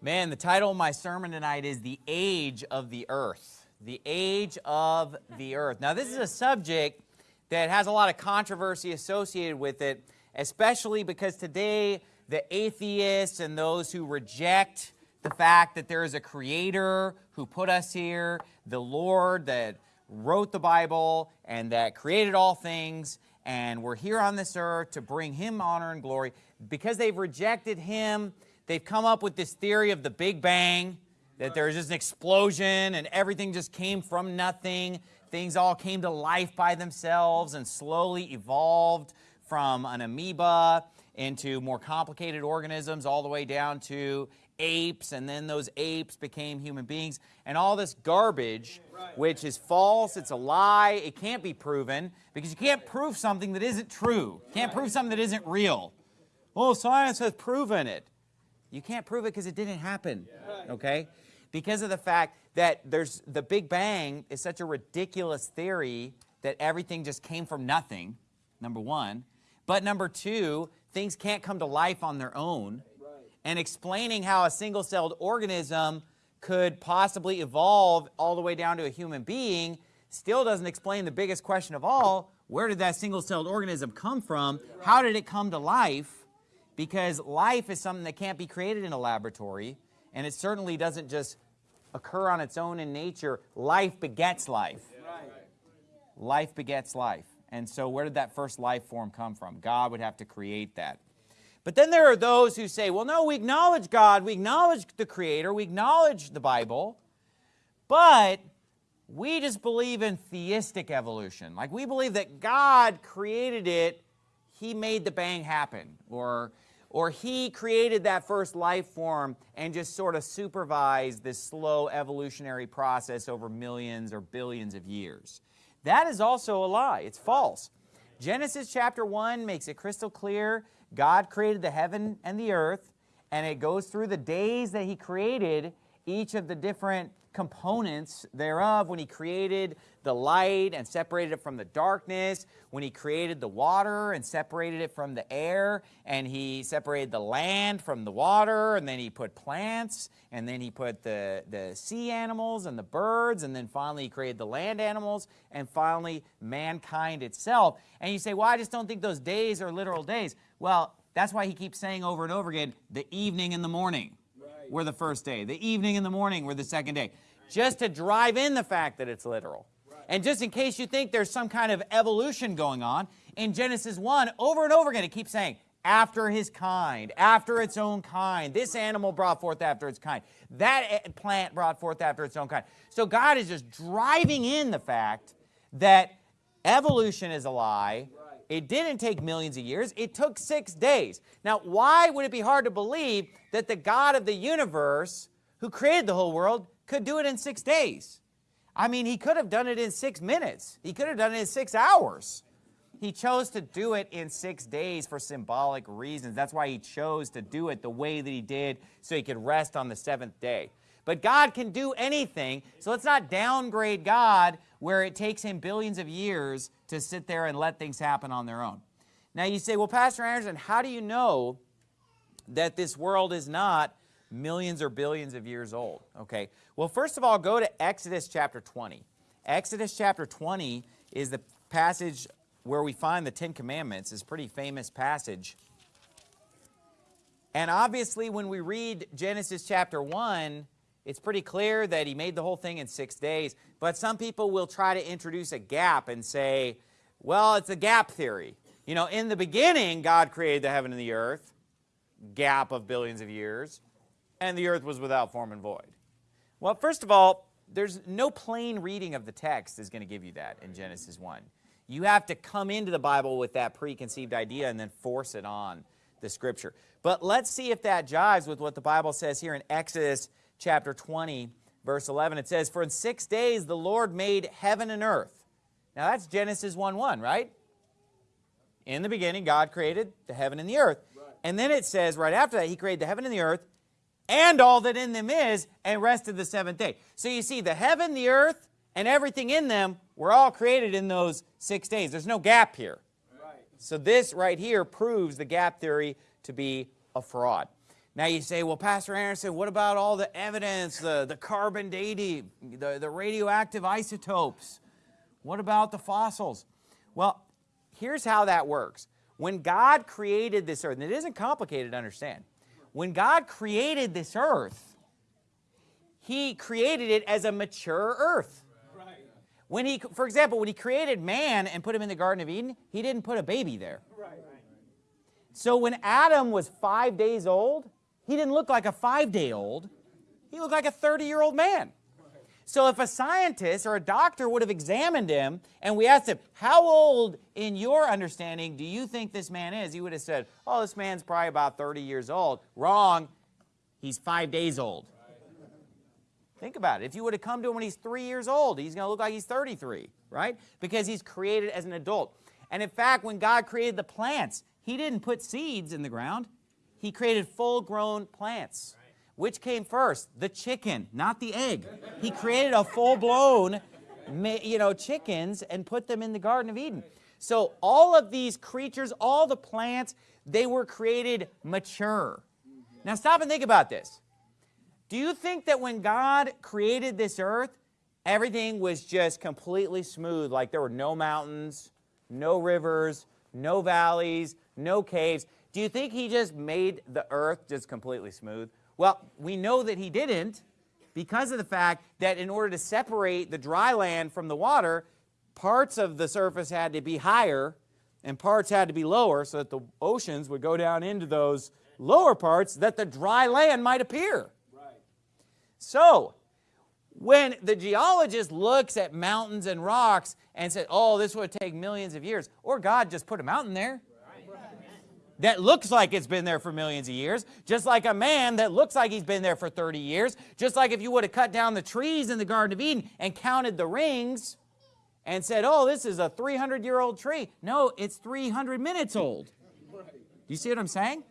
Man, the title of my sermon tonight is The Age of the Earth. The Age of the Earth. Now, this is a subject that has a lot of controversy associated with it, especially because today the atheists and those who reject the fact that there is a creator who put us here, the Lord that wrote the Bible and that created all things, and we're here on this earth to bring him honor and glory. Because they've rejected him, they've come up with this theory of the Big Bang, that there's just an explosion and everything just came from nothing. Things all came to life by themselves and slowly evolved from an amoeba into more complicated organisms all the way down to apes and then those apes became human beings. And all this garbage which is false it's a lie it can't be proven because you can't prove something that isn't true. You can't prove something that isn't real. Well science has proven it you can't prove it because it didn't happen okay? Because of the fact that there's the big bang is such a ridiculous theory that everything just came from nothing number one. But number two things can't come to life on their own. And explaining how a single-celled organism could possibly evolve all the way down to a human being still doesn't explain the biggest question of all, where did that single-celled organism come from? How did it come to life? Because life is something that can't be created in a laboratory, and it certainly doesn't just occur on its own in nature. Life begets life. Life begets life. And so where did that first life form come from? God would have to create that. But then there are those who say, well, no, we acknowledge God, we acknowledge the Creator, we acknowledge the Bible, but we just believe in theistic evolution. Like we believe that God created it, He made the bang happen, or, or He created that first life form and just sort of supervised this slow evolutionary process over millions or billions of years. That is also a lie. It's false. Genesis chapter 1 makes it crystal clear God created the heaven and the earth, and it goes through the days that he created each of the different components thereof when he created the light and separated it from the darkness, when he created the water and separated it from the air, and he separated the land from the water, and then he put plants, and then he put the, the sea animals and the birds, and then finally he created the land animals, and finally mankind itself. And you say, well, I just don't think those days are literal days. Well, that's why he keeps saying over and over again, the evening and the morning. Were the first day. The evening and the morning were the second day. Just to drive in the fact that it's literal. And just in case you think there's some kind of evolution going on, in Genesis 1, over and over again, it keeps saying, after his kind, after its own kind. This animal brought forth after its kind. That plant brought forth after its own kind. So God is just driving in the fact that evolution is a lie, it didn't take millions of years. It took six days. Now, why would it be hard to believe that the God of the universe, who created the whole world, could do it in six days? I mean, he could have done it in six minutes. He could have done it in six hours. He chose to do it in six days for symbolic reasons. That's why he chose to do it the way that he did so he could rest on the seventh day. But God can do anything, so let's not downgrade God where it takes him billions of years to sit there and let things happen on their own. Now you say, well, Pastor Anderson, how do you know that this world is not millions or billions of years old? Okay, well, first of all, go to Exodus chapter 20. Exodus chapter 20 is the passage where we find the Ten Commandments. It's a pretty famous passage. And obviously, when we read Genesis chapter 1, it's pretty clear that he made the whole thing in six days, but some people will try to introduce a gap and say, well, it's a gap theory. You know, in the beginning, God created the heaven and the earth, gap of billions of years, and the earth was without form and void. Well, first of all, there's no plain reading of the text is going to give you that in Genesis 1. You have to come into the Bible with that preconceived idea and then force it on the scripture. But let's see if that jives with what the Bible says here in Exodus chapter 20, verse 11. It says, For in six days the Lord made heaven and earth. Now that's Genesis 1, 1, right? In the beginning, God created the heaven and the earth. Right. And then it says right after that, he created the heaven and the earth and all that in them is and rested the seventh day. So you see the heaven, the earth, and everything in them were all created in those six days. There's no gap here. Right. So this right here proves the gap theory to be a fraud. Now you say, well, Pastor Anderson, what about all the evidence, the, the carbon dating, the, the radioactive isotopes? What about the fossils? Well, here's how that works. When God created this earth, and it isn't complicated to understand, when God created this earth, he created it as a mature earth. When he, for example, when he created man and put him in the Garden of Eden, he didn't put a baby there. So when Adam was five days old, he didn't look like a five-day-old. He looked like a 30-year-old man. So if a scientist or a doctor would have examined him and we asked him, how old in your understanding do you think this man is? He would have said, oh, this man's probably about 30 years old. Wrong. He's five days old. Think about it. If you would have come to him when he's three years old, he's going to look like he's 33, right? Because he's created as an adult. And in fact, when God created the plants, he didn't put seeds in the ground. He created full-grown plants. Which came first? The chicken, not the egg. He created a full-blown, you know, chickens and put them in the Garden of Eden. So all of these creatures, all the plants, they were created mature. Now stop and think about this. Do you think that when God created this earth, everything was just completely smooth, like there were no mountains, no rivers, no valleys, no caves? Do you think he just made the earth just completely smooth? Well, we know that he didn't because of the fact that in order to separate the dry land from the water, parts of the surface had to be higher and parts had to be lower so that the oceans would go down into those lower parts that the dry land might appear. Right. So, when the geologist looks at mountains and rocks and says, oh, this would take millions of years, or God just put a mountain there, that looks like it's been there for millions of years, just like a man that looks like he's been there for 30 years, just like if you would have cut down the trees in the Garden of Eden and counted the rings and said, oh, this is a 300-year-old tree. No, it's 300 minutes old. Do you see what I'm saying?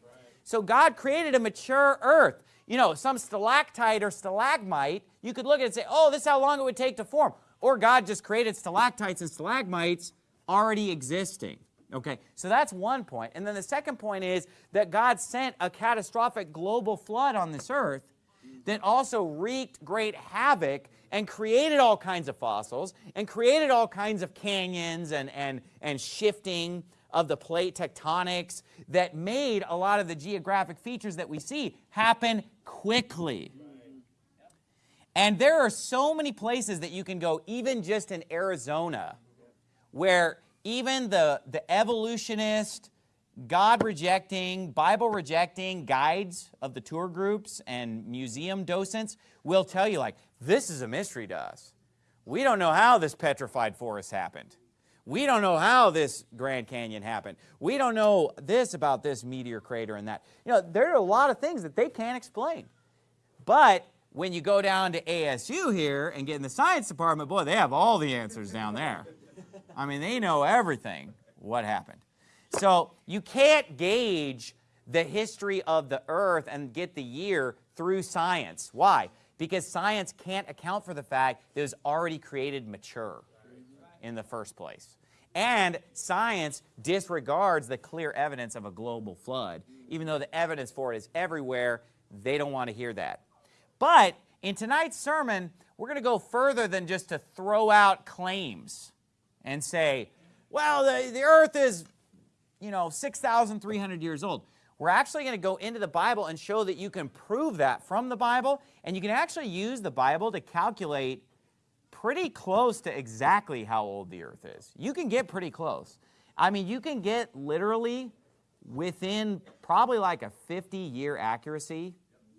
So God created a mature earth. You know, some stalactite or stalagmite, you could look at it and say, oh, this is how long it would take to form. Or God just created stalactites and stalagmites already existing. Okay, so that's one point. And then the second point is that God sent a catastrophic global flood on this earth that also wreaked great havoc and created all kinds of fossils and created all kinds of canyons and, and, and shifting of the plate tectonics that made a lot of the geographic features that we see happen quickly. And there are so many places that you can go, even just in Arizona, where even the, the evolutionist, God-rejecting, Bible-rejecting guides of the tour groups and museum docents will tell you, like, this is a mystery to us. We don't know how this petrified forest happened. We don't know how this Grand Canyon happened. We don't know this about this meteor crater and that. You know, there are a lot of things that they can't explain. But when you go down to ASU here and get in the science department, boy, they have all the answers down there. I mean, they know everything what happened. So you can't gauge the history of the earth and get the year through science. Why? Because science can't account for the fact that it was already created mature in the first place. And science disregards the clear evidence of a global flood. Even though the evidence for it is everywhere, they don't want to hear that. But in tonight's sermon, we're going to go further than just to throw out claims and say, well, the, the earth is, you know, 6,300 years old. We're actually going to go into the Bible and show that you can prove that from the Bible, and you can actually use the Bible to calculate pretty close to exactly how old the earth is. You can get pretty close. I mean, you can get literally within probably like a 50-year accuracy,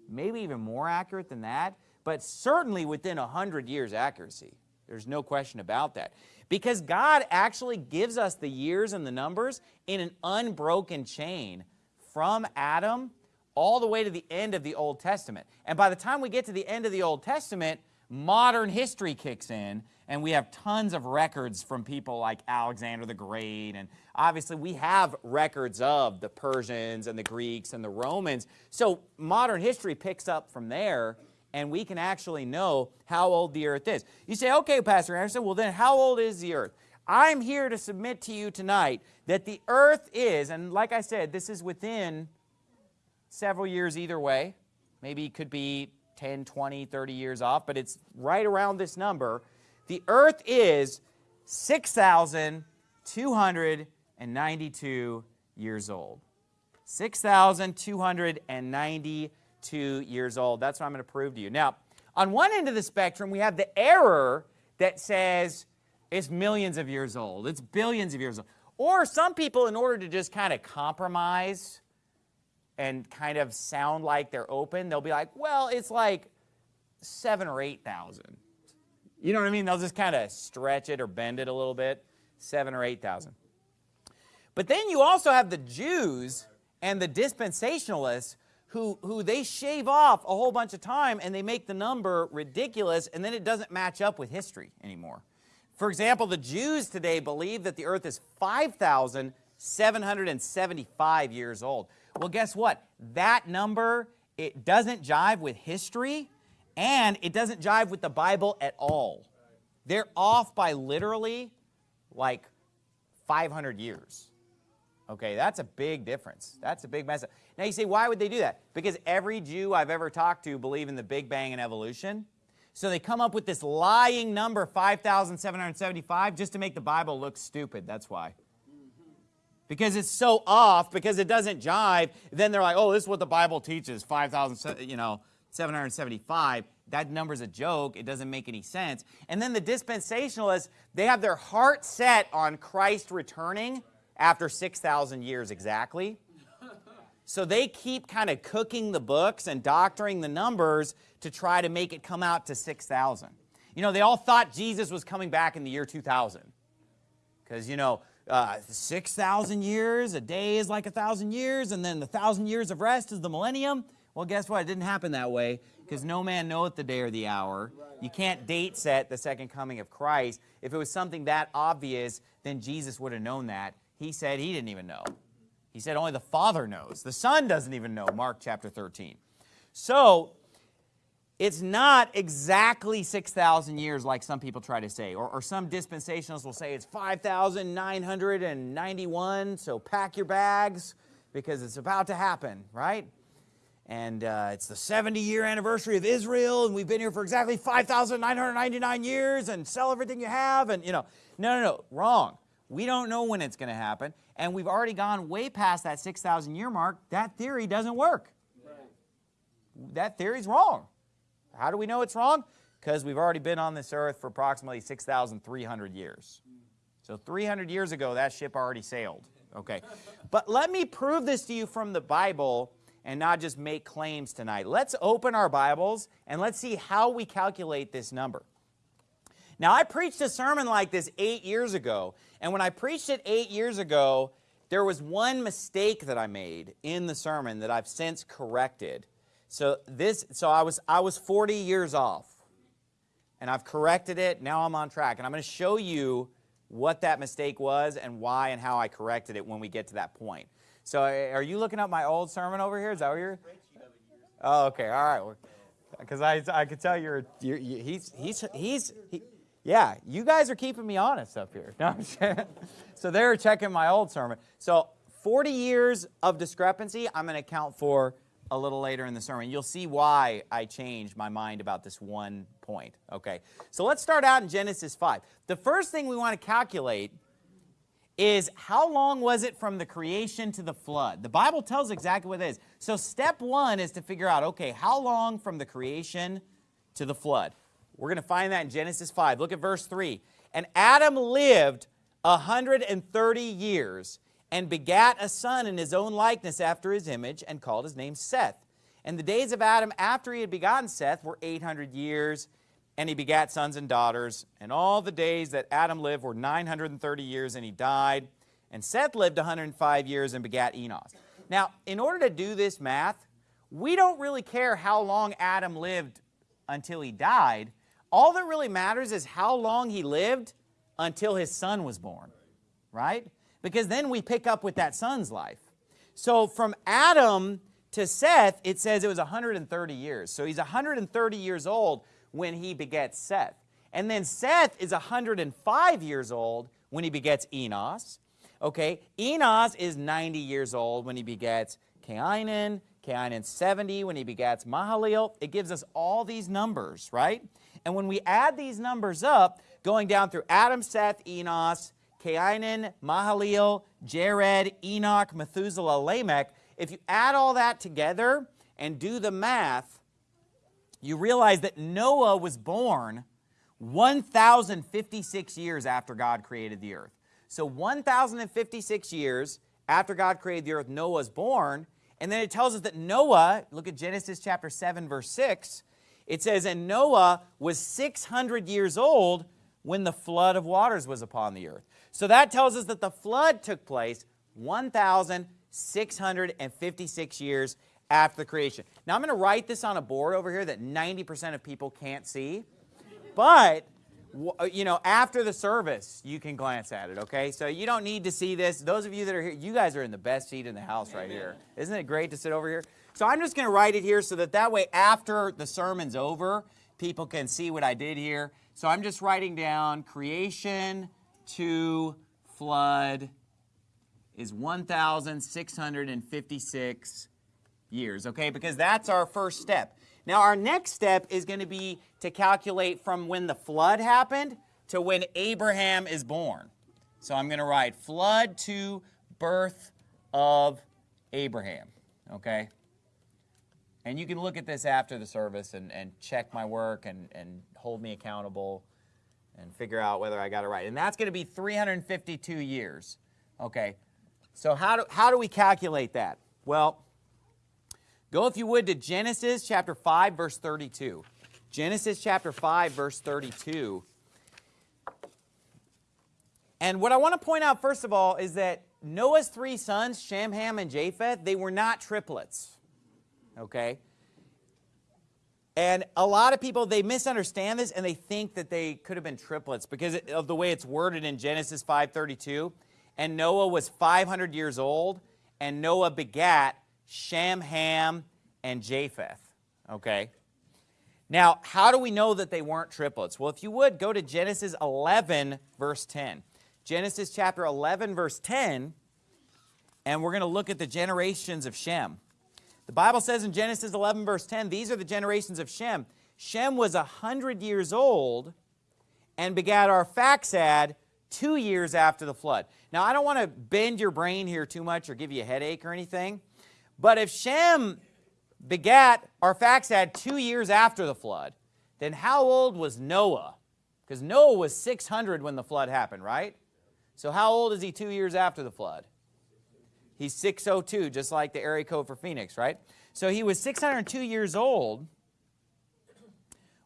maybe even more accurate than that, but certainly within 100 years accuracy. There's no question about that. Because God actually gives us the years and the numbers in an unbroken chain from Adam all the way to the end of the Old Testament. And by the time we get to the end of the Old Testament, modern history kicks in and we have tons of records from people like Alexander the Great and obviously we have records of the Persians and the Greeks and the Romans. So modern history picks up from there and we can actually know how old the earth is. You say, okay, Pastor Anderson, well then how old is the earth? I'm here to submit to you tonight that the earth is, and like I said, this is within several years either way. Maybe it could be 10, 20, 30 years off, but it's right around this number. The earth is 6,292 years old. 6,292 years old. That's what I'm going to prove to you. Now, on one end of the spectrum, we have the error that says it's millions of years old. It's billions of years old. Or some people, in order to just kind of compromise and kind of sound like they're open, they'll be like, well, it's like seven or 8,000. You know what I mean? They'll just kind of stretch it or bend it a little bit, seven or 8,000. But then you also have the Jews and the dispensationalists who, who they shave off a whole bunch of time and they make the number ridiculous and then it doesn't match up with history anymore. For example, the Jews today believe that the earth is 5,775 years old. Well, guess what? That number, it doesn't jive with history and it doesn't jive with the Bible at all. They're off by literally like 500 years. Okay, that's a big difference. That's a big mess. Now you say, why would they do that? Because every Jew I've ever talked to believe in the Big Bang and evolution. So they come up with this lying number, 5,775, just to make the Bible look stupid. That's why. Because it's so off, because it doesn't jive, then they're like, oh, this is what the Bible teaches, 5,000, you know, 775. That number's a joke. It doesn't make any sense. And then the dispensationalists, they have their heart set on Christ returning after 6,000 years exactly. So they keep kind of cooking the books and doctoring the numbers to try to make it come out to 6,000. You know, they all thought Jesus was coming back in the year 2000. Because, you know, uh, 6,000 years, a day is like a 1,000 years, and then the 1,000 years of rest is the millennium. Well, guess what? It didn't happen that way because no man knoweth the day or the hour. You can't date set the second coming of Christ. If it was something that obvious, then Jesus would have known that. He said he didn't even know. He said only the Father knows. The Son doesn't even know, Mark chapter 13. So, it's not exactly 6,000 years like some people try to say, or, or some dispensationalists will say it's 5,991, so pack your bags because it's about to happen, right? And uh, it's the 70 year anniversary of Israel, and we've been here for exactly 5,999 years, and sell everything you have, and you know, no, no, no, wrong. We don't know when it's going to happen, and we've already gone way past that 6,000 year mark. That theory doesn't work. Right. That theory's wrong. How do we know it's wrong? Because we've already been on this earth for approximately 6,300 years. So 300 years ago, that ship already sailed. Okay. But let me prove this to you from the Bible and not just make claims tonight. Let's open our Bibles and let's see how we calculate this number. Now, I preached a sermon like this eight years ago, and when I preached it eight years ago, there was one mistake that I made in the sermon that I've since corrected. So this, so I was, I was 40 years off, and I've corrected it. Now I'm on track, and I'm going to show you what that mistake was and why and how I corrected it when we get to that point. So are you looking up my old sermon over here? Is that what you're? Oh, okay, all right. Because I, I could tell you're, you're, you, he's, he's, he's, he, yeah, you guys are keeping me honest up here. No, so they're checking my old sermon. So 40 years of discrepancy, I'm going to account for a little later in the sermon. You'll see why I changed my mind about this one point. Okay, so let's start out in Genesis 5. The first thing we want to calculate is how long was it from the creation to the flood? The Bible tells exactly what it is. So step one is to figure out, okay, how long from the creation to the flood? We're going to find that in Genesis 5. Look at verse 3. And Adam lived 130 years and begat a son in his own likeness after his image and called his name Seth. And the days of Adam after he had begotten Seth were 800 years, and he begat sons and daughters. And all the days that Adam lived were 930 years, and he died. And Seth lived 105 years and begat Enos. Now, in order to do this math, we don't really care how long Adam lived until he died. All that really matters is how long he lived until his son was born, right? Because then we pick up with that son's life. So from Adam to Seth, it says it was 130 years. So he's 130 years old when he begets Seth. And then Seth is 105 years old when he begets Enos. Okay, Enos is 90 years old when he begets Cainan. Cainan 70 when he begets Mahalalel. It gives us all these numbers, right? And when we add these numbers up, going down through Adam, Seth, Enos, Cainan, Mahalalel, Jared, Enoch, Methuselah, Lamech, if you add all that together and do the math, you realize that Noah was born 1,056 years after God created the earth. So 1,056 years after God created the earth, Noah was born. And then it tells us that Noah, look at Genesis chapter 7, verse 6, it says, And Noah was 600 years old when the flood of waters was upon the earth. So that tells us that the flood took place 1,656 years after the creation. Now I'm going to write this on a board over here that 90% of people can't see. But, uh, you know, after the service, you can glance at it, okay? So you don't need to see this. Those of you that are here, you guys are in the best seat in the house right here. Isn't it great to sit over here? So I'm just going to write it here so that that way after the sermon's over, people can see what I did here. So I'm just writing down creation to flood is 1,656 years, okay? Because that's our first step. Now, our next step is going to be to calculate from when the flood happened to when Abraham is born. So I'm going to write flood to birth of Abraham, okay? And you can look at this after the service and, and check my work and, and hold me accountable and figure out whether I got it right. And that's going to be 352 years, okay? So how do, how do we calculate that? Well, Go, if you would, to Genesis chapter 5, verse 32. Genesis chapter 5, verse 32. And what I want to point out, first of all, is that Noah's three sons, Shem, Ham, and Japheth, they were not triplets. Okay? And a lot of people, they misunderstand this and they think that they could have been triplets because of the way it's worded in Genesis 5.32. And Noah was 500 years old, and Noah begat Shem, Ham, and Japheth. Okay? Now, how do we know that they weren't triplets? Well, if you would, go to Genesis 11, verse 10. Genesis chapter 11, verse 10, and we're going to look at the generations of Shem. The Bible says in Genesis 11, verse 10, these are the generations of Shem. Shem was a 100 years old and begat Arphaxad two years after the flood. Now, I don't want to bend your brain here too much or give you a headache or anything, but if Shem begat Arphaxad two years after the flood, then how old was Noah? Because Noah was 600 when the flood happened, right? So how old is he two years after the flood? He's 602, just like the area code for Phoenix, right? So he was 602 years old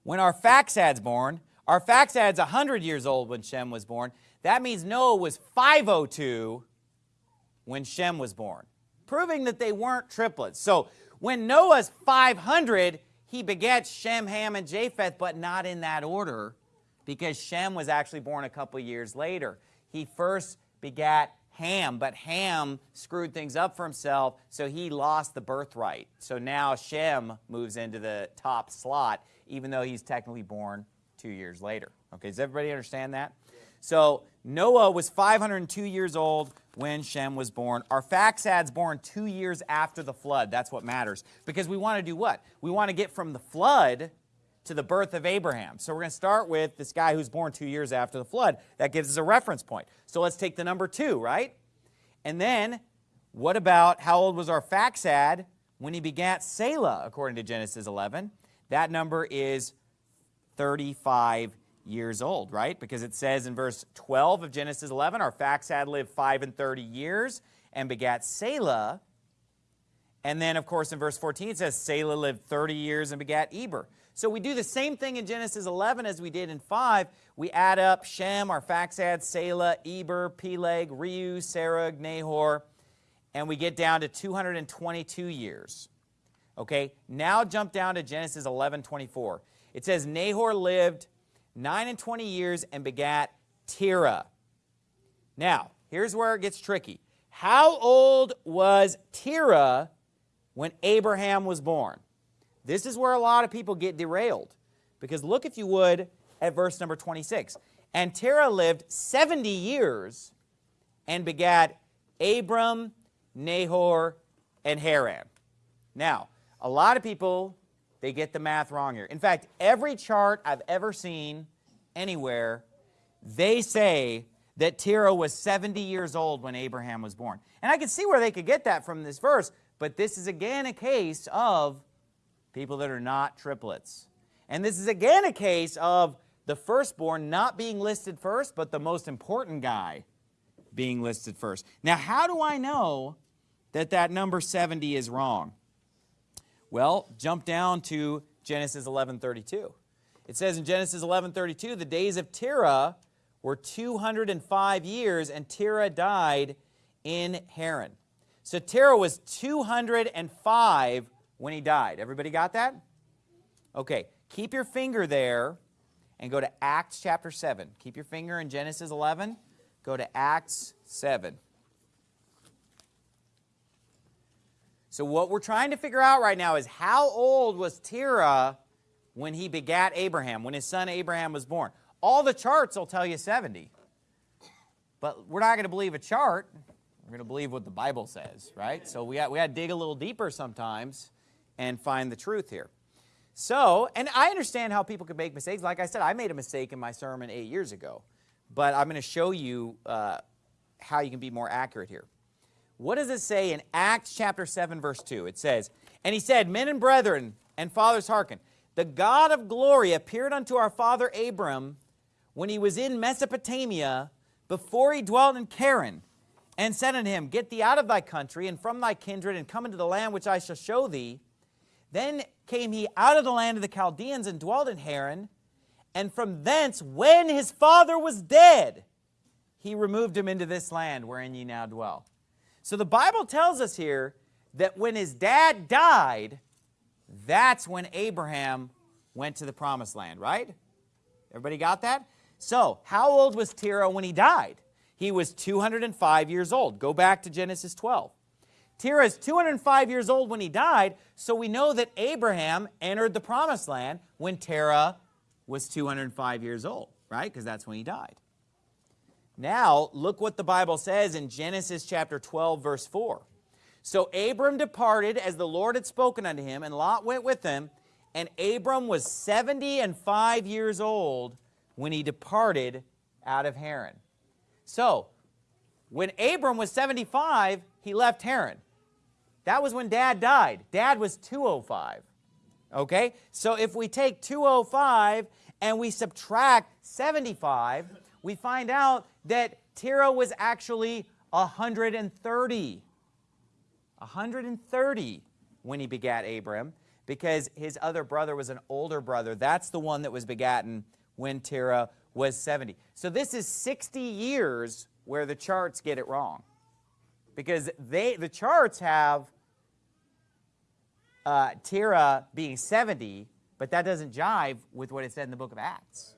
when our Arphaxad's born. Our Arphaxad's 100 years old when Shem was born. That means Noah was 502 when Shem was born proving that they weren't triplets. So when Noah's 500, he begets Shem, Ham, and Japheth, but not in that order because Shem was actually born a couple years later. He first begat Ham, but Ham screwed things up for himself, so he lost the birthright. So now Shem moves into the top slot, even though he's technically born two years later. Okay, does everybody understand that? So Noah was 502 years old when Shem was born. Arphaxad's born two years after the flood. That's what matters. Because we want to do what? We want to get from the flood to the birth of Abraham. So we're going to start with this guy who's born two years after the flood. That gives us a reference point. So let's take the number two, right? And then what about how old was Arphaxad when he begat Salah, according to Genesis 11? That number is 35 years old, right? Because it says in verse 12 of Genesis 11, Arphaxad lived 5 and 30 years and begat Salah. And then, of course, in verse 14, it says Salah lived 30 years and begat Eber. So we do the same thing in Genesis 11 as we did in 5. We add up Shem, Arphaxad, Salah, Eber, Peleg, Reu, Serug, Nahor, and we get down to 222 years. Okay, now jump down to Genesis 11, 24. It says Nahor lived 9 and 20 years and begat Terah. Now, here's where it gets tricky. How old was Terah when Abraham was born? This is where a lot of people get derailed. Because look, if you would, at verse number 26. And Terah lived 70 years and begat Abram, Nahor, and Haran. Now, a lot of people, they get the math wrong here. In fact, every chart I've ever seen anywhere, they say that Terah was 70 years old when Abraham was born. And I can see where they could get that from this verse, but this is again a case of people that are not triplets. And this is again a case of the firstborn not being listed first, but the most important guy being listed first. Now, how do I know that that number 70 is wrong? Well, jump down to Genesis 11:32. It says in Genesis 11:32, the days of Terah were 205 years, and Terah died in Haran. So Terah was 205 when he died. Everybody got that? Okay, keep your finger there and go to Acts chapter 7. Keep your finger in Genesis 11. Go to Acts 7. So what we're trying to figure out right now is how old was Terah when he begat Abraham, when his son Abraham was born? All the charts will tell you 70. But we're not going to believe a chart. We're going to believe what the Bible says, right? So we got, we to dig a little deeper sometimes and find the truth here. So, and I understand how people can make mistakes. Like I said, I made a mistake in my sermon eight years ago. But I'm going to show you uh, how you can be more accurate here. What does it say in Acts chapter 7, verse 2? It says, And he said, Men and brethren and fathers hearken, the God of glory appeared unto our father Abram when he was in Mesopotamia, before he dwelt in Charran, and said unto him, Get thee out of thy country and from thy kindred, and come into the land which I shall show thee. Then came he out of the land of the Chaldeans and dwelt in Haran, and from thence, when his father was dead, he removed him into this land wherein ye now dwell. So the Bible tells us here that when his dad died, that's when Abraham went to the promised land, right? Everybody got that? So, how old was Terah when he died? He was 205 years old. Go back to Genesis 12. Terah is 205 years old when he died, so we know that Abraham entered the promised land when Terah was 205 years old, right? Because that's when he died. Now, look what the Bible says in Genesis chapter 12, verse 4. So Abram departed as the Lord had spoken unto him, and Lot went with him, and Abram was 70 and 5 years old when he departed out of Haran. So, when Abram was 75, he left Haran. That was when Dad died. Dad was 205. Okay? So if we take 205 and we subtract 75, we find out that Terah was actually 130. 130 when he begat Abram because his other brother was an older brother. That's the one that was begotten when Terah was 70. So this is 60 years where the charts get it wrong. Because they, the charts have uh, Terah being 70, but that doesn't jive with what it said in the book of Acts.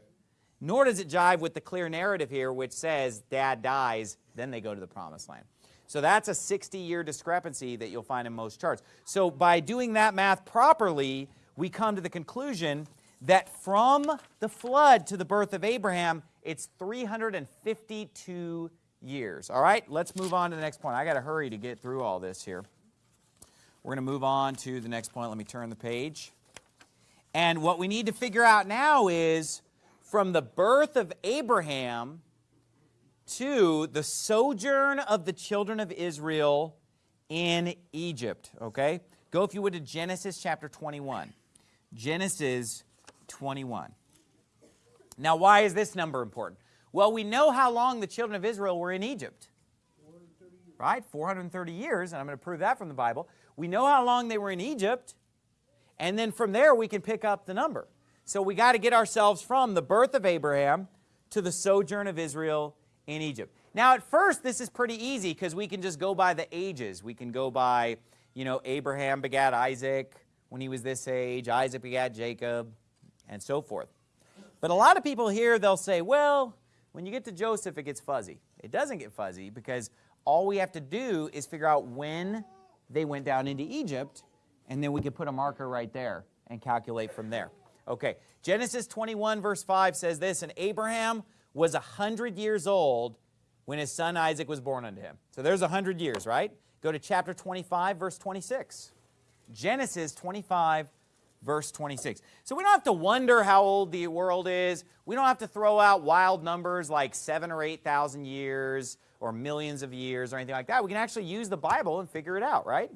Nor does it jive with the clear narrative here, which says dad dies, then they go to the promised land. So that's a 60-year discrepancy that you'll find in most charts. So by doing that math properly, we come to the conclusion that from the flood to the birth of Abraham, it's 352 years. All right, let's move on to the next point. I got to hurry to get through all this here. We're going to move on to the next point. Let me turn the page. And what we need to figure out now is from the birth of Abraham to the sojourn of the children of Israel in Egypt. Okay? Go, if you would, to Genesis chapter 21. Genesis 21. Now, why is this number important? Well, we know how long the children of Israel were in Egypt. Right? 430 years, and I'm going to prove that from the Bible. We know how long they were in Egypt, and then from there we can pick up the number. So we got to get ourselves from the birth of Abraham to the sojourn of Israel in Egypt. Now, at first, this is pretty easy because we can just go by the ages. We can go by, you know, Abraham begat Isaac when he was this age, Isaac begat Jacob, and so forth. But a lot of people here, they'll say, well, when you get to Joseph, it gets fuzzy. It doesn't get fuzzy because all we have to do is figure out when they went down into Egypt, and then we can put a marker right there and calculate from there. Okay, Genesis 21 verse 5 says this, And Abraham was a 100 years old when his son Isaac was born unto him. So there's a 100 years, right? Go to chapter 25 verse 26. Genesis 25, verse 26. So we don't have to wonder how old the world is. We don't have to throw out wild numbers like seven or 8,000 years or millions of years or anything like that. We can actually use the Bible and figure it out, right?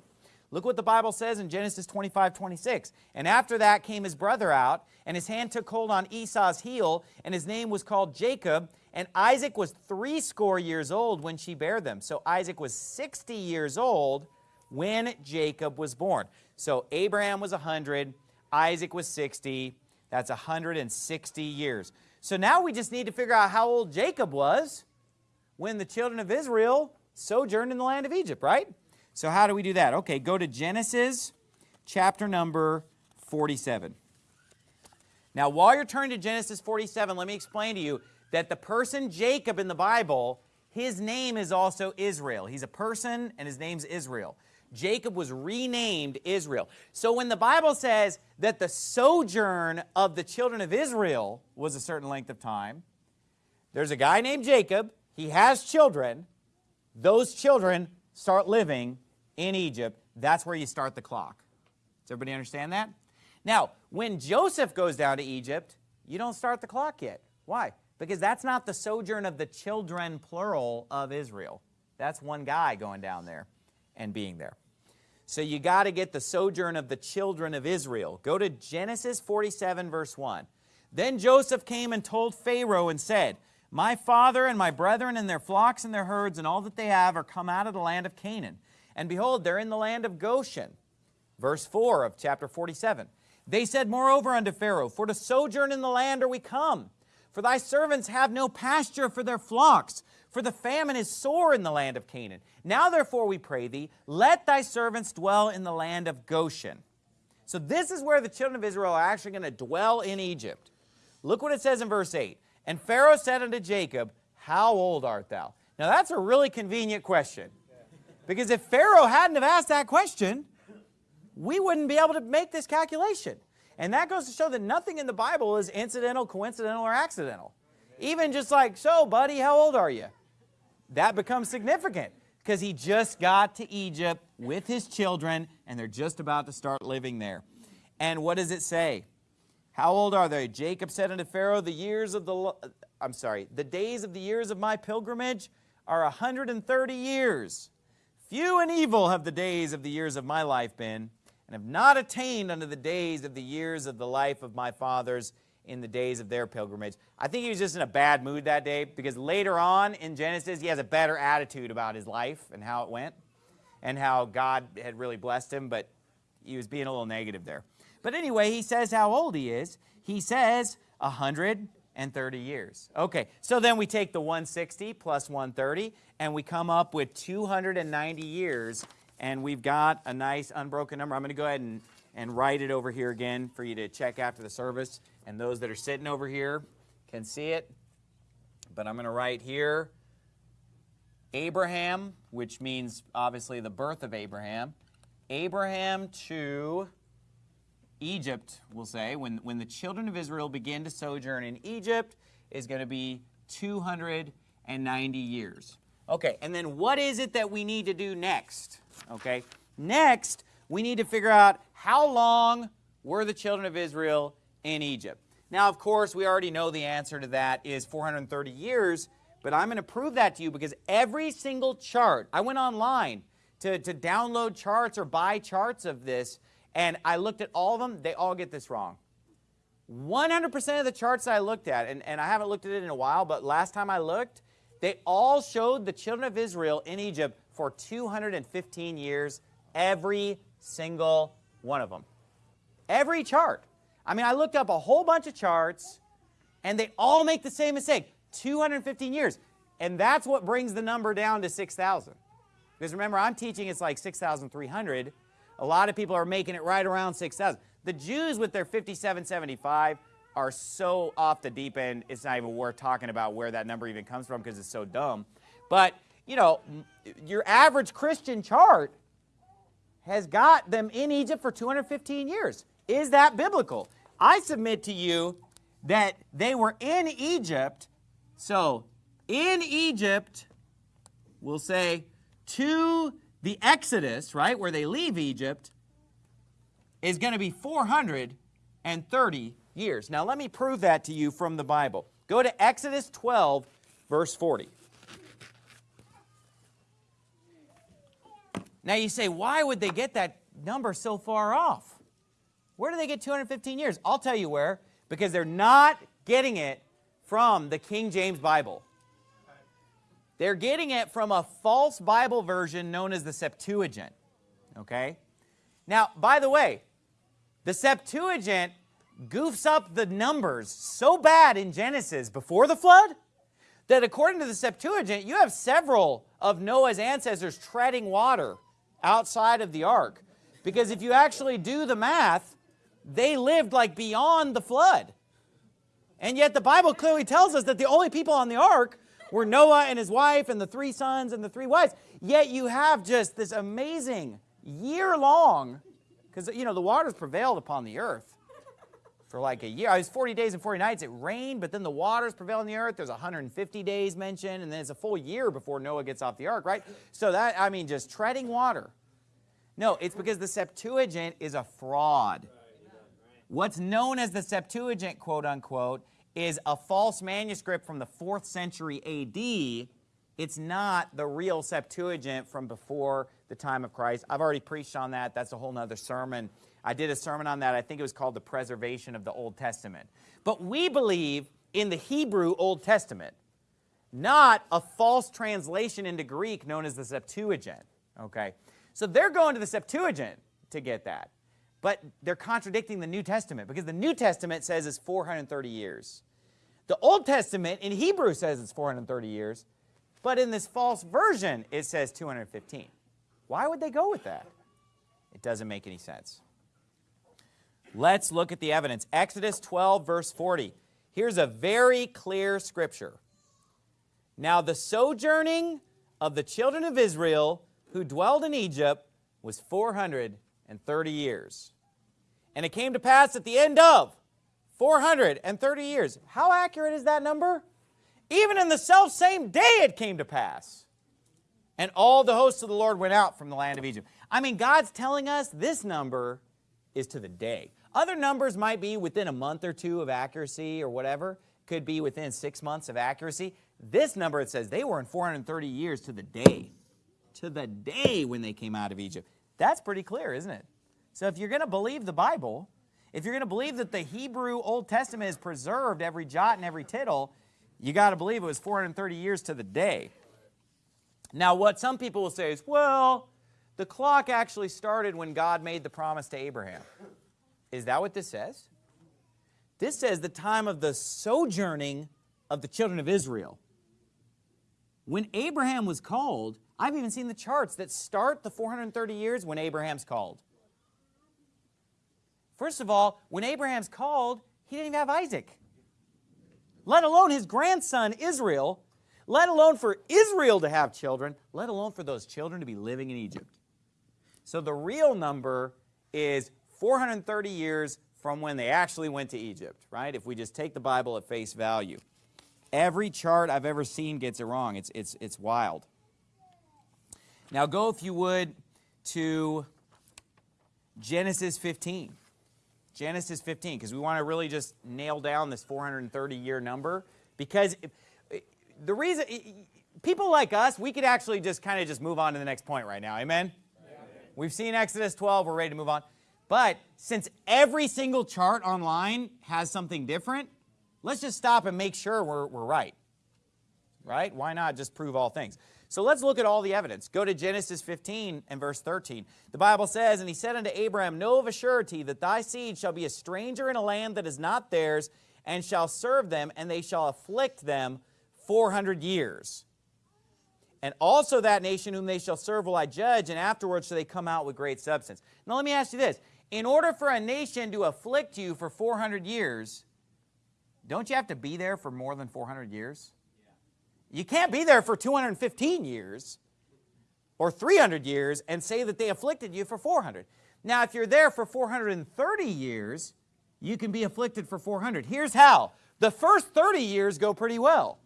Look what the Bible says in Genesis 25, 26. And after that came his brother out, and his hand took hold on Esau's heel, and his name was called Jacob. And Isaac was threescore years old when she bare them. So Isaac was 60 years old when Jacob was born. So Abraham was 100, Isaac was 60. That's 160 years. So now we just need to figure out how old Jacob was when the children of Israel sojourned in the land of Egypt, right? So how do we do that? Okay, go to Genesis chapter number 47. Now, while you're turning to Genesis 47, let me explain to you that the person Jacob in the Bible, his name is also Israel. He's a person and his name's Israel. Jacob was renamed Israel. So when the Bible says that the sojourn of the children of Israel was a certain length of time, there's a guy named Jacob. He has children. Those children start living in Egypt. That's where you start the clock. Does everybody understand that? Now, when Joseph goes down to Egypt, you don't start the clock yet. Why? Because that's not the sojourn of the children, plural, of Israel. That's one guy going down there and being there. So you got to get the sojourn of the children of Israel. Go to Genesis 47, verse 1. Then Joseph came and told Pharaoh and said, My father and my brethren and their flocks and their herds and all that they have are come out of the land of Canaan. And behold, they're in the land of Goshen. Verse 4 of chapter 47. They said, Moreover unto Pharaoh, For to sojourn in the land are we come. For thy servants have no pasture for their flocks, for the famine is sore in the land of Canaan. Now therefore we pray thee, let thy servants dwell in the land of Goshen. So this is where the children of Israel are actually going to dwell in Egypt. Look what it says in verse 8. And Pharaoh said unto Jacob, How old art thou? Now that's a really convenient question. Because if Pharaoh hadn't have asked that question, we wouldn't be able to make this calculation. And that goes to show that nothing in the Bible is incidental, coincidental, or accidental. Even just like, so buddy, how old are you? That becomes significant because he just got to Egypt with his children and they're just about to start living there. And what does it say? How old are they? Jacob said unto Pharaoh, the years of the, uh, I'm sorry, the days of the years of my pilgrimage are 130 years. Few and evil have the days of the years of my life been, and have not attained unto the days of the years of the life of my fathers in the days of their pilgrimage. I think he was just in a bad mood that day because later on in Genesis, he has a better attitude about his life and how it went and how God had really blessed him, but he was being a little negative there. But anyway, he says how old he is. He says 130 years. Okay, so then we take the 160 plus 130, and we come up with 290 years and we've got a nice unbroken number. I'm going to go ahead and, and write it over here again for you to check after the service. And those that are sitting over here can see it. But I'm going to write here Abraham, which means obviously the birth of Abraham. Abraham to Egypt, we'll say, when, when the children of Israel begin to sojourn in Egypt, is going to be 290 years. Okay, and then what is it that we need to do next? Okay, next we need to figure out how long were the children of Israel in Egypt. Now, of course, we already know the answer to that is 430 years, but I'm going to prove that to you because every single chart, I went online to, to download charts or buy charts of this, and I looked at all of them. They all get this wrong. 100% of the charts I looked at, and, and I haven't looked at it in a while, but last time I looked, they all showed the children of Israel in Egypt for 215 years, every single one of them. Every chart. I mean, I looked up a whole bunch of charts, and they all make the same mistake 215 years. And that's what brings the number down to 6,000. Because remember, I'm teaching it's like 6,300. A lot of people are making it right around 6,000. The Jews with their 5775 are so off the deep end, it's not even worth talking about where that number even comes from because it's so dumb. But, you know, your average Christian chart has got them in Egypt for 215 years. Is that biblical? I submit to you that they were in Egypt. So, in Egypt, we'll say to the Exodus, right, where they leave Egypt, is going to be 430 years. Now, let me prove that to you from the Bible. Go to Exodus 12, verse 40. Now, you say, why would they get that number so far off? Where do they get 215 years? I'll tell you where. Because they're not getting it from the King James Bible. They're getting it from a false Bible version known as the Septuagint. Okay? Now, by the way, the Septuagint goofs up the numbers so bad in Genesis before the flood that according to the Septuagint, you have several of Noah's ancestors treading water outside of the ark. Because if you actually do the math, they lived like beyond the flood. And yet the Bible clearly tells us that the only people on the ark were Noah and his wife and the three sons and the three wives. Yet you have just this amazing year-long, because, you know, the waters prevailed upon the earth for like a year. It was 40 days and 40 nights. It rained, but then the waters prevailed on the earth. There's 150 days mentioned, and then it's a full year before Noah gets off the ark, right? So that, I mean, just treading water. No, it's because the Septuagint is a fraud. What's known as the Septuagint, quote unquote, is a false manuscript from the 4th century AD. It's not the real Septuagint from before the time of Christ. I've already preached on that. That's a whole nother sermon. I did a sermon on that. I think it was called The Preservation of the Old Testament. But we believe in the Hebrew Old Testament, not a false translation into Greek known as the Septuagint. Okay? So they're going to the Septuagint to get that. But they're contradicting the New Testament because the New Testament says it's 430 years. The Old Testament in Hebrew says it's 430 years, but in this false version it says 215. Why would they go with that? It doesn't make any sense. Let's look at the evidence. Exodus 12, verse 40. Here's a very clear scripture. Now the sojourning of the children of Israel who dwelled in Egypt was 430 years. And it came to pass at the end of 430 years. How accurate is that number? Even in the self same day it came to pass. And all the hosts of the Lord went out from the land of Egypt. I mean, God's telling us this number is to the day. Other numbers might be within a month or two of accuracy or whatever. Could be within six months of accuracy. This number, it says they were in 430 years to the day. To the day when they came out of Egypt. That's pretty clear, isn't it? So if you're going to believe the Bible, if you're going to believe that the Hebrew Old Testament is preserved every jot and every tittle, you got to believe it was 430 years to the day. Now, what some people will say is, well, the clock actually started when God made the promise to Abraham. Is that what this says? This says the time of the sojourning of the children of Israel. When Abraham was called, I've even seen the charts that start the 430 years when Abraham's called. First of all, when Abraham's called, he didn't even have Isaac, let alone his grandson Israel, let alone for Israel to have children, let alone for those children to be living in Egypt. So the real number is 430 years from when they actually went to Egypt, right? If we just take the Bible at face value. Every chart I've ever seen gets it wrong. It's, it's, it's wild. Now go, if you would, to Genesis 15. Genesis 15, because we want to really just nail down this 430-year number. Because the reason, people like us, we could actually just kind of just move on to the next point right now. Amen? We've seen Exodus 12. We're ready to move on. But since every single chart online has something different, let's just stop and make sure we're, we're right. Right? Why not just prove all things? So let's look at all the evidence. Go to Genesis 15 and verse 13. The Bible says, And he said unto Abraham, Know of a surety that thy seed shall be a stranger in a land that is not theirs, and shall serve them, and they shall afflict them 400 years. And also that nation whom they shall serve will I judge, and afterwards shall they come out with great substance. Now let me ask you this. In order for a nation to afflict you for 400 years, don't you have to be there for more than 400 years? You can't be there for 215 years or 300 years and say that they afflicted you for 400. Now, if you're there for 430 years, you can be afflicted for 400. Here's how. The first 30 years go pretty well.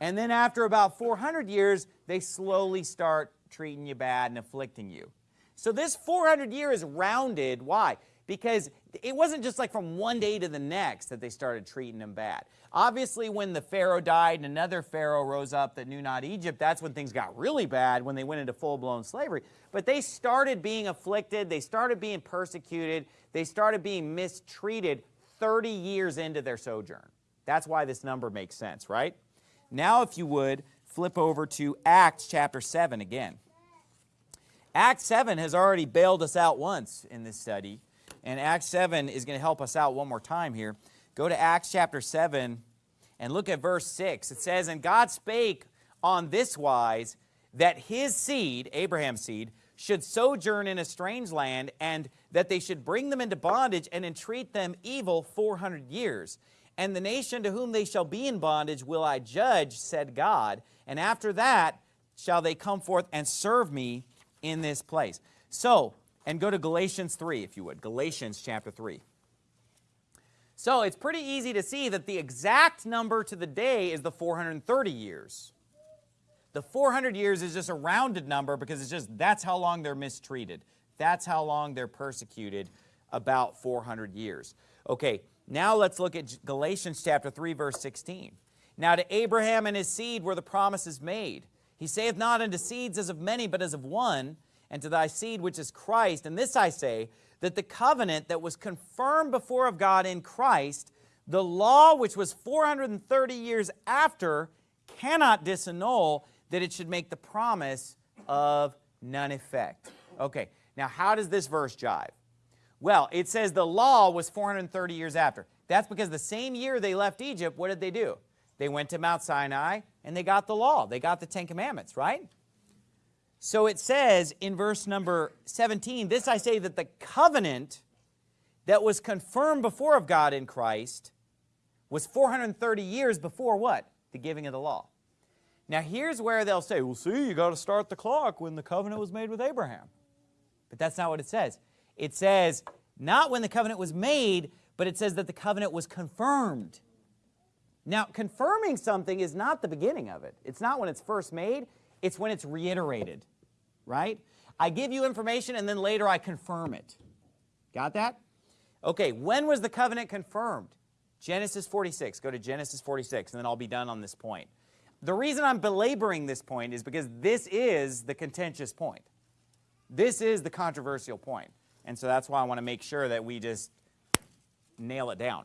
And then after about 400 years, they slowly start treating you bad and afflicting you. So this 400 year is rounded. Why? Because it wasn't just like from one day to the next that they started treating them bad. Obviously, when the Pharaoh died and another Pharaoh rose up that knew not Egypt, that's when things got really bad when they went into full-blown slavery. But they started being afflicted, they started being persecuted, they started being mistreated 30 years into their sojourn. That's why this number makes sense, right? Now, if you would, flip over to Acts chapter 7 again. Acts 7 has already bailed us out once in this study, and Acts 7 is going to help us out one more time here. Go to Acts chapter 7 and look at verse 6. It says, And God spake on this wise, that his seed, Abraham's seed, should sojourn in a strange land, and that they should bring them into bondage and entreat them evil 400 years. And the nation to whom they shall be in bondage will I judge, said God. And after that shall they come forth and serve me in this place. So, and go to Galatians 3, if you would. Galatians chapter 3. So it's pretty easy to see that the exact number to the day is the 430 years. The 400 years is just a rounded number because it's just that's how long they're mistreated. That's how long they're persecuted, about 400 years. Okay, now let's look at Galatians chapter 3, verse 16. Now to Abraham and his seed were the promises made. He saith not unto seeds as of many, but as of one, and to thy seed which is Christ. And this I say, that the covenant that was confirmed before of God in Christ, the law which was 430 years after, cannot disannul that it should make the promise of none effect. Okay, now how does this verse jive? Well, it says the law was 430 years after. That's because the same year they left Egypt, what did they do? They went to Mount Sinai and they got the law. They got the Ten Commandments, right? So it says in verse number 17, This I say that the covenant that was confirmed before of God in Christ was 430 years before what? The giving of the law. Now here's where they'll say, well see, you got to start the clock when the covenant was made with Abraham. But that's not what it says. It says, not when the covenant was made, but it says that the covenant was confirmed. Now, confirming something is not the beginning of it. It's not when it's first made. It's when it's reiterated, right? I give you information and then later I confirm it. Got that? Okay, when was the covenant confirmed? Genesis 46. Go to Genesis 46 and then I'll be done on this point. The reason I'm belaboring this point is because this is the contentious point. This is the controversial point. And so that's why I want to make sure that we just nail it down.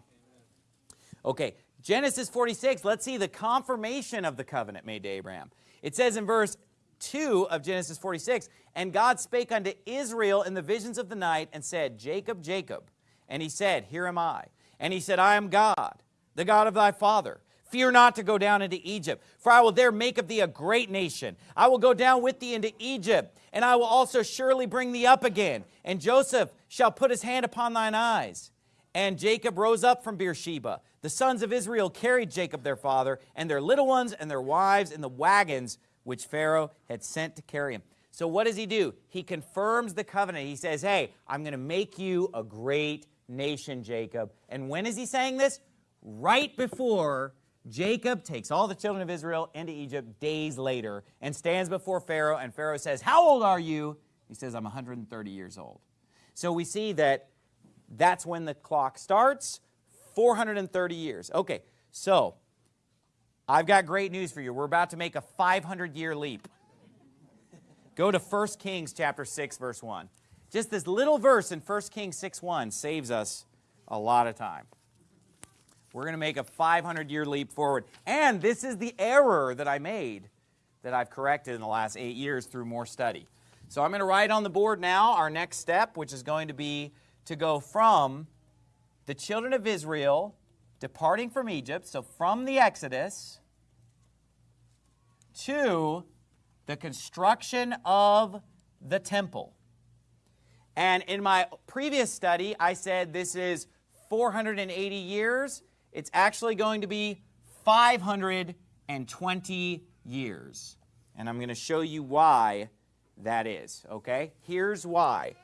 Okay, Genesis 46, let's see the confirmation of the covenant made to Abraham. It says in verse 2 of Genesis 46, And God spake unto Israel in the visions of the night, and said, Jacob, Jacob. And he said, Here am I. And he said, I am God, the God of thy father. Fear not to go down into Egypt, for I will there make of thee a great nation. I will go down with thee into Egypt, and I will also surely bring thee up again. And Joseph shall put his hand upon thine eyes. And Jacob rose up from Beersheba. The sons of Israel carried Jacob their father, and their little ones and their wives in the wagons which Pharaoh had sent to carry him. So what does he do? He confirms the covenant. He says, hey, I'm going to make you a great nation, Jacob. And when is he saying this? Right before Jacob takes all the children of Israel into Egypt days later and stands before Pharaoh, and Pharaoh says, how old are you? He says, I'm 130 years old. So we see that that's when the clock starts, 430 years. Okay, so I've got great news for you. We're about to make a 500-year leap. Go to 1 Kings chapter 6, verse 1. Just this little verse in 1 Kings 6, 1 saves us a lot of time. We're going to make a 500-year leap forward. And this is the error that I made that I've corrected in the last eight years through more study. So I'm going to write on the board now our next step, which is going to be to go from the children of Israel departing from Egypt, so from the Exodus, to the construction of the temple. And in my previous study, I said this is 480 years it's actually going to be 520 years. And I'm going to show you why that is, okay? Here's why.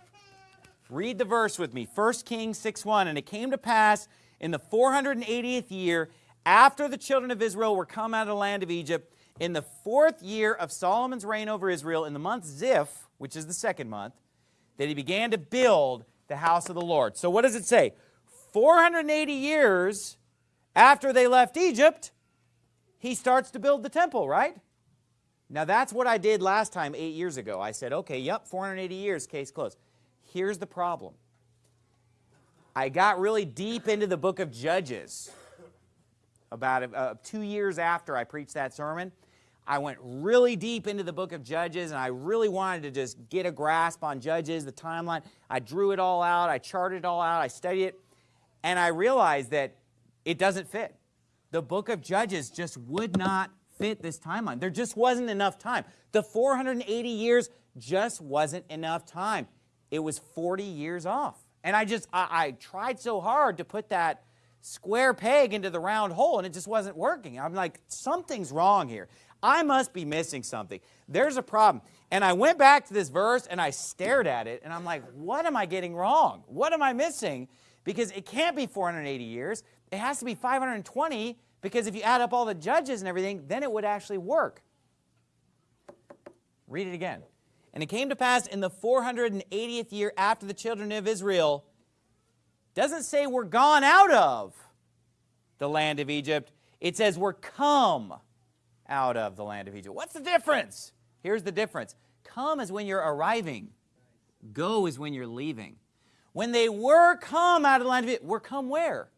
Read the verse with me. 1 Kings 6.1, And it came to pass in the 480th year, after the children of Israel were come out of the land of Egypt, in the fourth year of Solomon's reign over Israel, in the month Ziph, which is the second month, that he began to build the house of the Lord. So what does it say? 480 years after they left Egypt, he starts to build the temple, right? Now that's what I did last time, eight years ago. I said, okay, yep, 480 years, case closed. Here's the problem. I got really deep into the book of Judges about uh, two years after I preached that sermon. I went really deep into the book of Judges and I really wanted to just get a grasp on Judges, the timeline. I drew it all out, I charted it all out, I studied it, and I realized that it doesn't fit. The book of Judges just would not fit this timeline. There just wasn't enough time. The 480 years just wasn't enough time. It was 40 years off. And I just, I, I tried so hard to put that square peg into the round hole and it just wasn't working. I'm like, something's wrong here. I must be missing something. There's a problem. And I went back to this verse and I stared at it and I'm like, what am I getting wrong? What am I missing? Because it can't be 480 years. It has to be 520 because if you add up all the judges and everything, then it would actually work. Read it again. And it came to pass in the 480th year after the children of Israel, doesn't say we're gone out of the land of Egypt. It says we're come out of the land of Egypt. What's the difference? Here's the difference. Come is when you're arriving. Go is when you're leaving. When they were come out of the land of Egypt, were come where?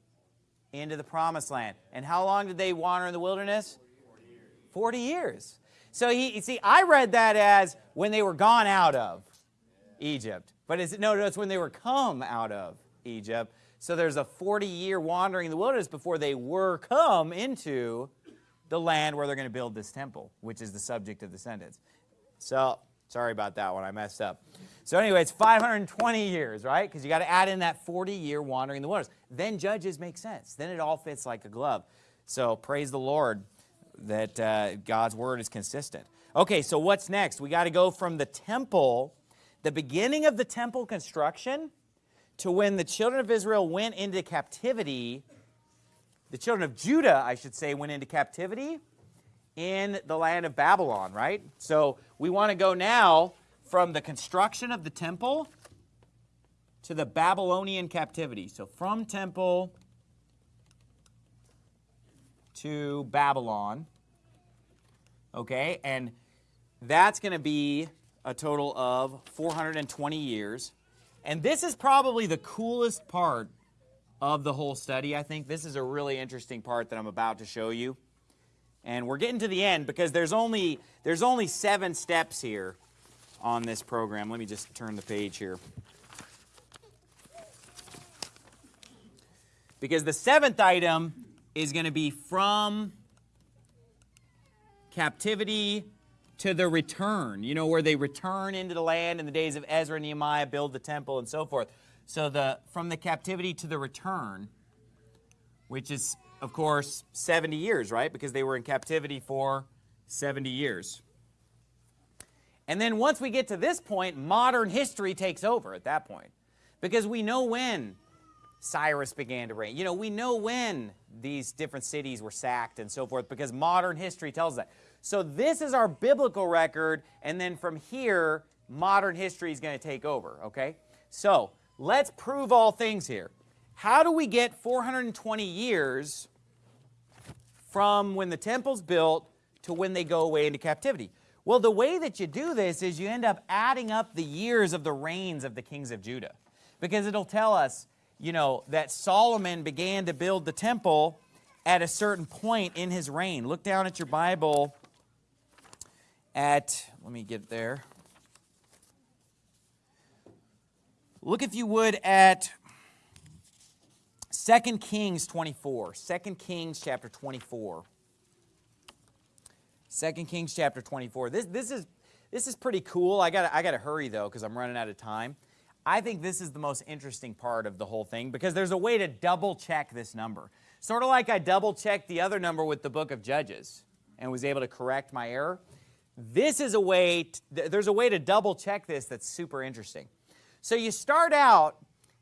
into the promised land. And how long did they wander in the wilderness? 40 years. 40 years. So he, see, I read that as when they were gone out of Egypt. But it's, no, no, it's when they were come out of Egypt. So there's a 40-year wandering in the wilderness before they were come into the land where they're going to build this temple, which is the subject of the sentence. So sorry about that one. I messed up. So anyway, it's 520 years, right? Because you got to add in that 40-year wandering in the wilderness. Then Judges make sense. Then it all fits like a glove. So praise the Lord that uh, God's word is consistent. Okay, so what's next? We got to go from the temple, the beginning of the temple construction, to when the children of Israel went into captivity, the children of Judah, I should say, went into captivity in the land of Babylon, right? So we want to go now from the construction of the temple to the Babylonian captivity. So from temple to Babylon, okay, and that's going to be a total of 420 years. And this is probably the coolest part of the whole study, I think. This is a really interesting part that I'm about to show you. And we're getting to the end because there's only, there's only seven steps here on this program. Let me just turn the page here. Because the seventh item is going to be from captivity to the return, you know, where they return into the land in the days of Ezra and Nehemiah, build the temple and so forth. So the from the captivity to the return, which is, of course, 70 years, right? Because they were in captivity for 70 years. And then once we get to this point, modern history takes over at that point. Because we know when Cyrus began to reign. You know, we know when these different cities were sacked and so forth because modern history tells that. So this is our biblical record, and then from here, modern history is going to take over, okay? So let's prove all things here. How do we get 420 years from when the temple's built to when they go away into captivity? Well, the way that you do this is you end up adding up the years of the reigns of the kings of Judah. Because it'll tell us, you know, that Solomon began to build the temple at a certain point in his reign. Look down at your Bible at, let me get there. Look, if you would, at 2 Kings 24. 2 Kings chapter 24. 2 Kings chapter 24. This, this, is, this is pretty cool. I got I got to hurry, though, because I'm running out of time. I think this is the most interesting part of the whole thing because there's a way to double check this number. Sort of like I double checked the other number with the book of Judges and was able to correct my error. This is a way, to, there's a way to double check this that's super interesting. So you start out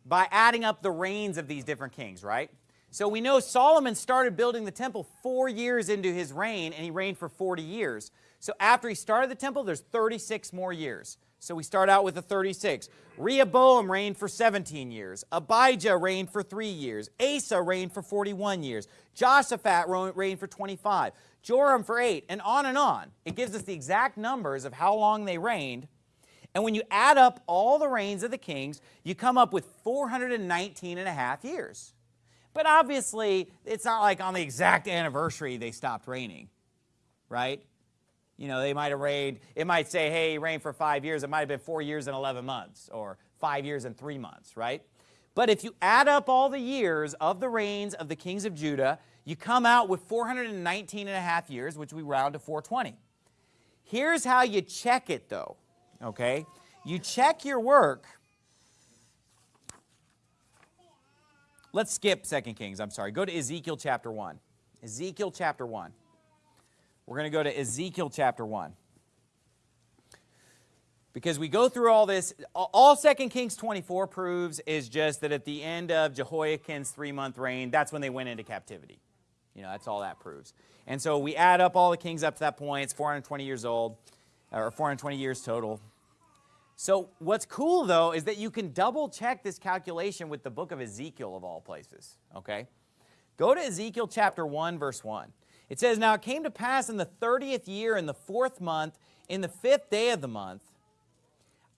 by adding up the reigns of these different kings, right? So we know Solomon started building the temple four years into his reign, and he reigned for 40 years. So after he started the temple, there's 36 more years. So we start out with the 36. Rehoboam reigned for 17 years. Abijah reigned for 3 years. Asa reigned for 41 years. Jehoshaphat reigned for 25. Joram for 8, and on and on. It gives us the exact numbers of how long they reigned. And when you add up all the reigns of the kings, you come up with 419 and a half years. But obviously, it's not like on the exact anniversary they stopped reigning, right? You know, they might have reigned, it might say, hey, he reigned for five years. It might have been four years and 11 months or five years and three months, right? But if you add up all the years of the reigns of the kings of Judah, you come out with 419 and a half years, which we round to 420. Here's how you check it, though, okay? You check your work. Let's skip 2 Kings, I'm sorry. Go to Ezekiel chapter 1. Ezekiel chapter 1. We're going to go to Ezekiel chapter 1. Because we go through all this, all 2 Kings 24 proves is just that at the end of Jehoiakim's three-month reign, that's when they went into captivity. You know, that's all that proves. And so we add up all the kings up to that point. It's 420 years old, or 420 years total. So what's cool, though, is that you can double-check this calculation with the book of Ezekiel, of all places, okay? Go to Ezekiel chapter 1, verse 1. It says, Now it came to pass in the 30th year, in the fourth month, in the fifth day of the month,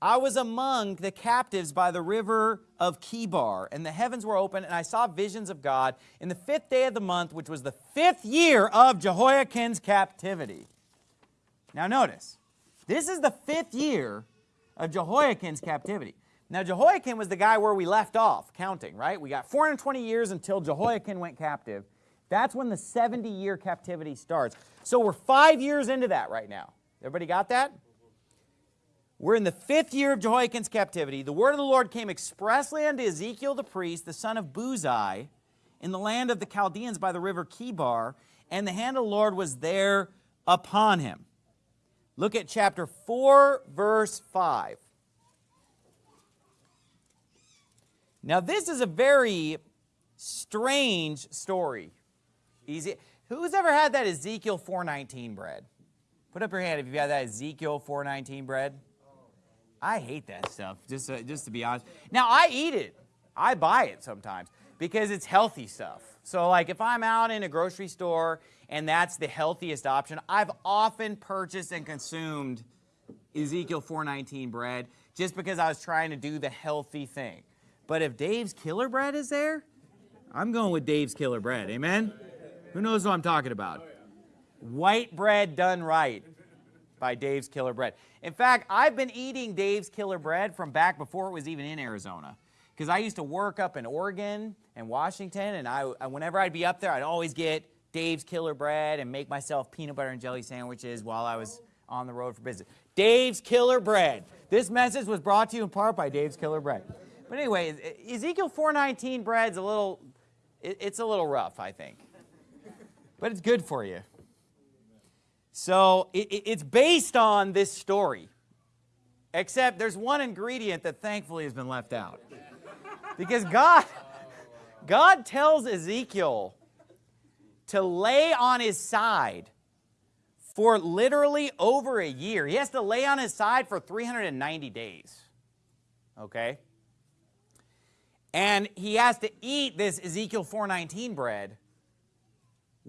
I was among the captives by the river of Chebar, and the heavens were open, and I saw visions of God in the fifth day of the month, which was the fifth year of Jehoiakim's captivity. Now notice, this is the fifth year of Jehoiakim's captivity. Now Jehoiakim was the guy where we left off counting, right? We got 420 years until Jehoiakim went captive. That's when the 70-year captivity starts. So we're five years into that right now. Everybody got that? We're in the fifth year of Jehoiakim's captivity. The word of the Lord came expressly unto Ezekiel the priest, the son of Buzi, in the land of the Chaldeans by the river Chebar, and the hand of the Lord was there upon him. Look at chapter 4, verse 5. Now, this is a very strange story. Easy. Who's ever had that Ezekiel 419 bread? Put up your hand if you've had that Ezekiel 419 bread. I hate that stuff, just to, just to be honest. Now, I eat it. I buy it sometimes because it's healthy stuff. So like if I'm out in a grocery store and that's the healthiest option, I've often purchased and consumed Ezekiel 419 bread just because I was trying to do the healthy thing. But if Dave's Killer Bread is there, I'm going with Dave's Killer Bread. Amen? Who knows what I'm talking about? White bread done right by Dave's Killer Bread. In fact, I've been eating Dave's Killer Bread from back before it was even in Arizona. Because I used to work up in Oregon and Washington, and I, whenever I'd be up there, I'd always get Dave's Killer Bread and make myself peanut butter and jelly sandwiches while I was on the road for business. Dave's Killer Bread. This message was brought to you in part by Dave's Killer Bread. But anyway, Ezekiel 419 bread's a little, it's a little rough, I think but it's good for you. So it, it's based on this story, except there's one ingredient that thankfully has been left out. Because God, God tells Ezekiel to lay on his side for literally over a year. He has to lay on his side for 390 days. Okay? And he has to eat this Ezekiel 419 bread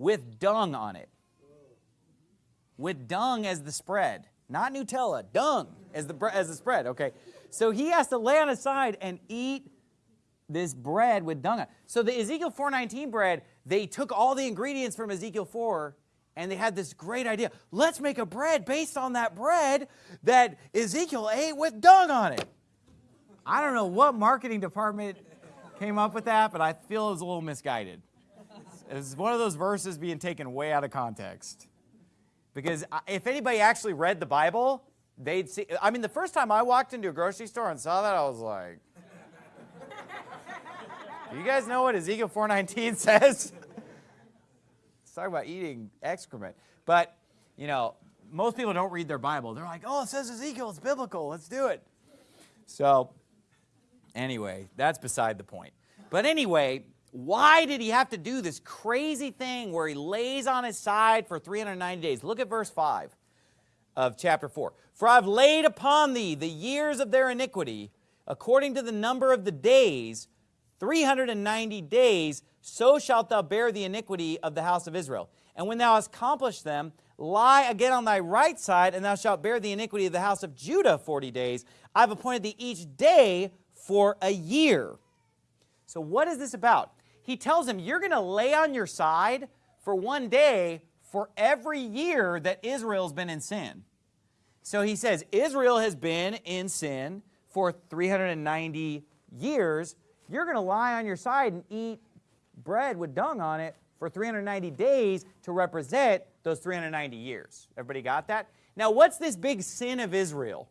with dung on it. With dung as the spread. Not Nutella, dung as the, as the spread, okay? So he has to lay on his side and eat this bread with dung on So the Ezekiel 419 bread, they took all the ingredients from Ezekiel 4 and they had this great idea. Let's make a bread based on that bread that Ezekiel ate with dung on it. I don't know what marketing department came up with that, but I feel it was a little misguided. It's one of those verses being taken way out of context. Because if anybody actually read the Bible, they'd see, I mean, the first time I walked into a grocery store and saw that, I was like, Do you guys know what Ezekiel 4.19 says? it's talking about eating excrement. But, you know, most people don't read their Bible. They're like, oh, it says Ezekiel, it's biblical, let's do it. So, anyway, that's beside the point. But anyway, why did he have to do this crazy thing where he lays on his side for 390 days? Look at verse 5. of chapter 4. For I've laid upon thee the years of their iniquity, according to the number of the days, 390 days, so shalt thou bear the iniquity of the house of Israel. And when thou hast accomplished them, lie again on thy right side, and thou shalt bear the iniquity of the house of Judah 40 days. I've appointed thee each day for a year. So what is this about? He tells him, you're going to lay on your side for one day for every year that Israel's been in sin. So he says, Israel has been in sin for 390 years. You're going to lie on your side and eat bread with dung on it for 390 days to represent those 390 years. Everybody got that? Now, what's this big sin of Israel?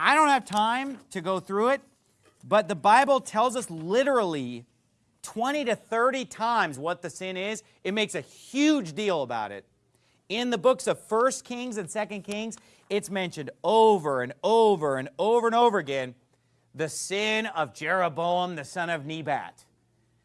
I don't have time to go through it, but the Bible tells us literally 20 to 30 times what the sin is. It makes a huge deal about it. In the books of 1 Kings and 2 Kings, it's mentioned over and over and over and over again, the sin of Jeroboam, the son of Nebat.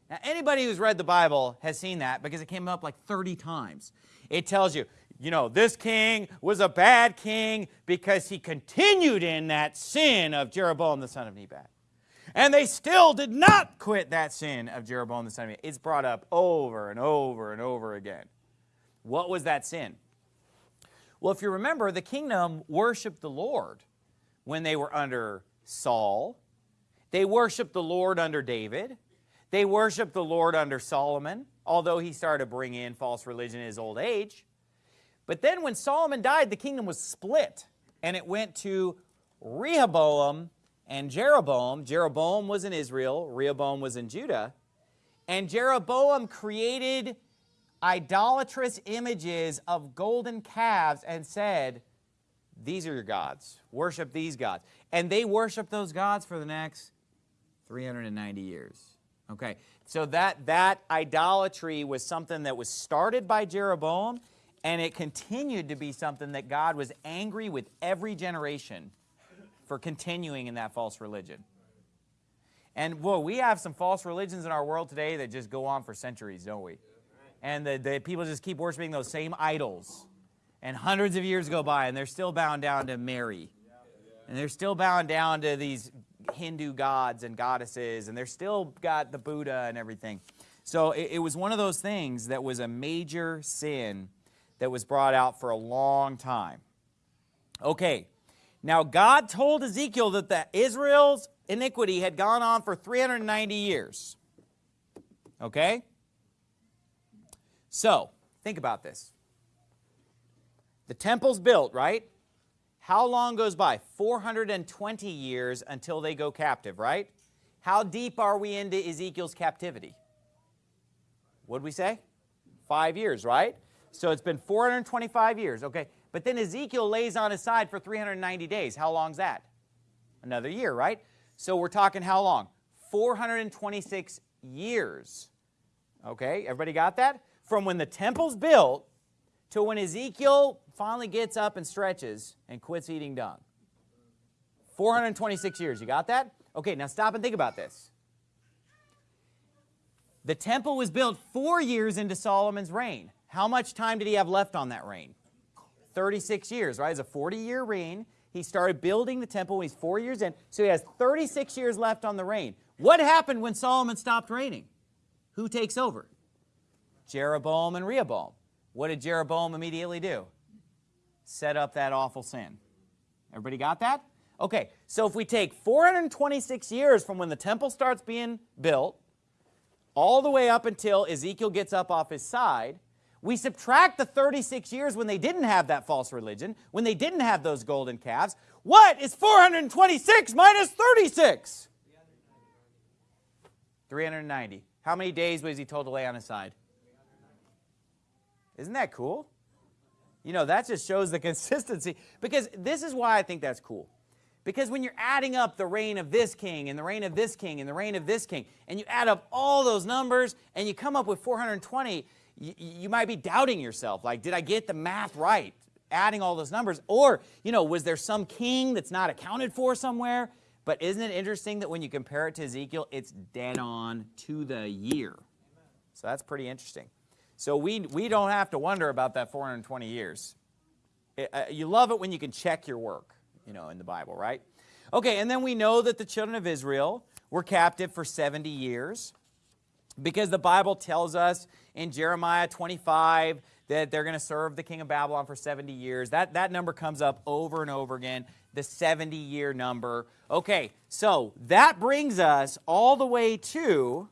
Now, anybody who's read the Bible has seen that because it came up like 30 times. It tells you, you know, this king was a bad king because he continued in that sin of Jeroboam the son of Nebat. And they still did not quit that sin of Jeroboam the son of Nebat. It's brought up over and over and over again. What was that sin? Well, if you remember, the kingdom worshiped the Lord when they were under Saul. They worshiped the Lord under David. They worshiped the Lord under Solomon, although he started to bring in false religion in his old age. But then when Solomon died, the kingdom was split, and it went to Rehoboam and Jeroboam. Jeroboam was in Israel, Rehoboam was in Judah. And Jeroboam created idolatrous images of golden calves and said, these are your gods. Worship these gods. And they worshiped those gods for the next 390 years. Okay, so that, that idolatry was something that was started by Jeroboam, and it continued to be something that God was angry with every generation for continuing in that false religion. And, well, we have some false religions in our world today that just go on for centuries, don't we? And the, the people just keep worshiping those same idols. And hundreds of years go by, and they're still bound down to Mary. And they're still bound down to these Hindu gods and goddesses, and they're still got the Buddha and everything. So it, it, was one of those things that was a major sin that was brought out for a long time. Okay, now God told Ezekiel that the Israel's iniquity had gone on for 390 years. Okay? So, think about this. The temple's built, right? How long goes by? 420 years until they go captive, right? How deep are we into Ezekiel's captivity? What did we say? Five years, right? So it's been 425 years, okay. But then Ezekiel lays on his side for 390 days. How long's that? Another year, right? So we're talking how long? 426 years. Okay, everybody got that? From when the temple's built to when Ezekiel finally gets up and stretches and quits eating dung. 426 years. You got that? Okay, now stop and think about this. The temple was built four years into Solomon's reign. How much time did he have left on that reign? 36 years, right? It's a 40-year reign. He started building the temple when he's four years in, so he has 36 years left on the reign. What happened when Solomon stopped reigning? Who takes over? Jeroboam and Rehoboam. What did Jeroboam immediately do? set up that awful sin. Everybody got that? Okay, so if we take 426 years from when the temple starts being built, all the way up until Ezekiel gets up off his side, we subtract the 36 years when they didn't have that false religion, when they didn't have those golden calves. What is 426 minus 36? 390. How many days was he told to lay on his side? Isn't that cool? You know, that just shows the consistency. Because this is why I think that's cool. Because when you're adding up the reign of this king and the reign of this king and the reign of this king, and you add up all those numbers and you come up with 420, you, might be doubting yourself. Like, did I get the math right? Adding all those numbers. Or, you know, was there some king that's not accounted for somewhere? But isn't it interesting that when you compare it to Ezekiel, it's dead on to the year. So that's pretty interesting. So we, we don't have to wonder about that 420 years. uh, you love it when you can check your work, you know, in the Bible, right? Okay, and then we know that the children of Israel were captive for 70 years because the Bible tells us in Jeremiah 25 that they're going to serve the king of Babylon for 70 years. That, that number comes up over and over again, the 70 year number. Okay, so that brings us all the way to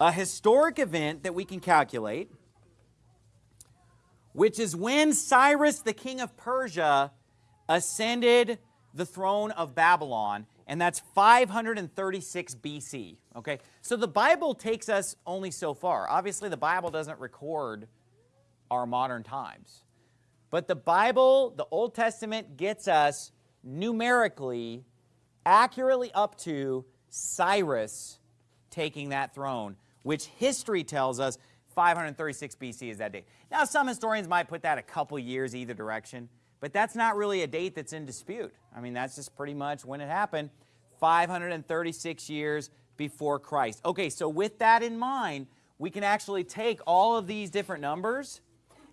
a historic event that we can calculate, which is when Cyrus, the king of Persia, ascended the throne of Babylon, and that's 536 BC. Okay, so the Bible takes us only so far. Obviously, the Bible doesn't record our modern times. But the Bible, the Old Testament, gets us numerically, accurately up to Cyrus taking that throne which history tells us 536 BC is that date. Now, some historians might put that a couple years either direction, but that's not really a date that's in dispute. I mean, that's just pretty much when it happened, 536 years before Christ. Okay, so with that in mind, we can actually take all of these different numbers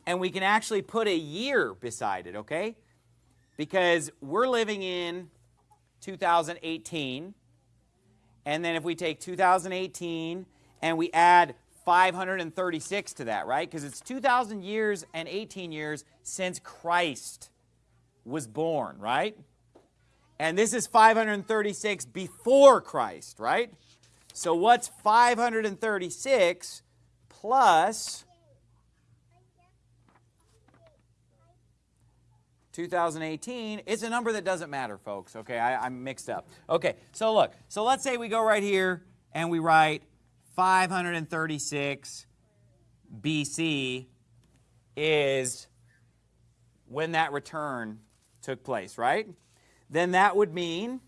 and we can actually put a year beside it, okay? Because we're living in 2018, and then if we take 2018 and we add 536 to that, right? Because it's 2,000 years and 18 years since Christ was born, right? And this is 536 before Christ, right? So what's 536 plus 2018? It's a number that doesn't matter, folks, okay? I, am mixed up. Okay, so look. So let's say we go right here and we write 536 BC is when that return took place, right? Then that would mean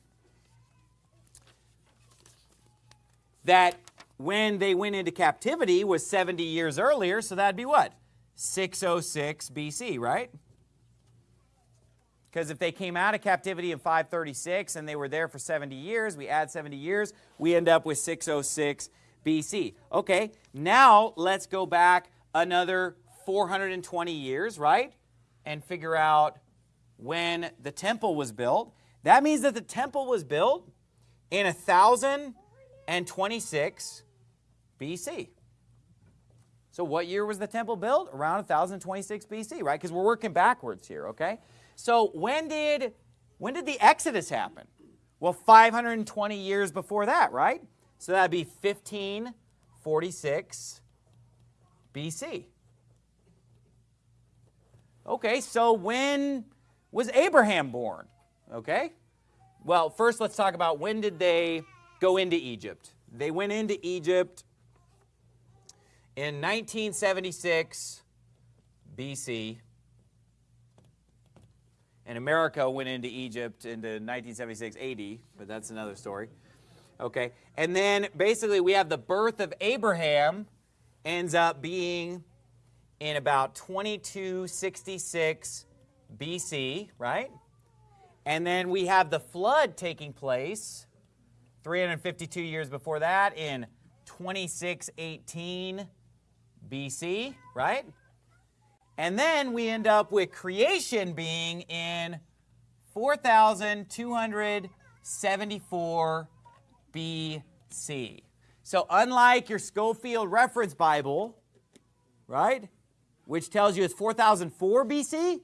that when they went into captivity was 70 years earlier, so that'd be what? 606 BC, right? Because if they came out of captivity in 536 and they were there for 70 years, we add 70 years, we end up with 606 BC. Okay, now let's go back another 420 years, right? And figure out when the temple was built. That means that the temple was built in 1026 BC. So what year was the temple built? Around 1026 BC, right? Because we're working backwards here, okay? So when did when did the Exodus happen? Well, 520 years before that, right? So that'd be 1546 BC. Okay, so when was Abraham born? Okay, well, first let's talk about when did they go into Egypt? They went into Egypt in 1976 BC. And America went into Egypt into 1976 AD, but that's another story. Okay, and then basically we have the birth of Abraham ends up being in about 2266 BC, right? And then we have the flood taking place 352 years before that in 2618 BC, right? And then we end up with creation being in 4274 BC. So unlike your Scofield Reference Bible, right, which tells you it's 4004 BC,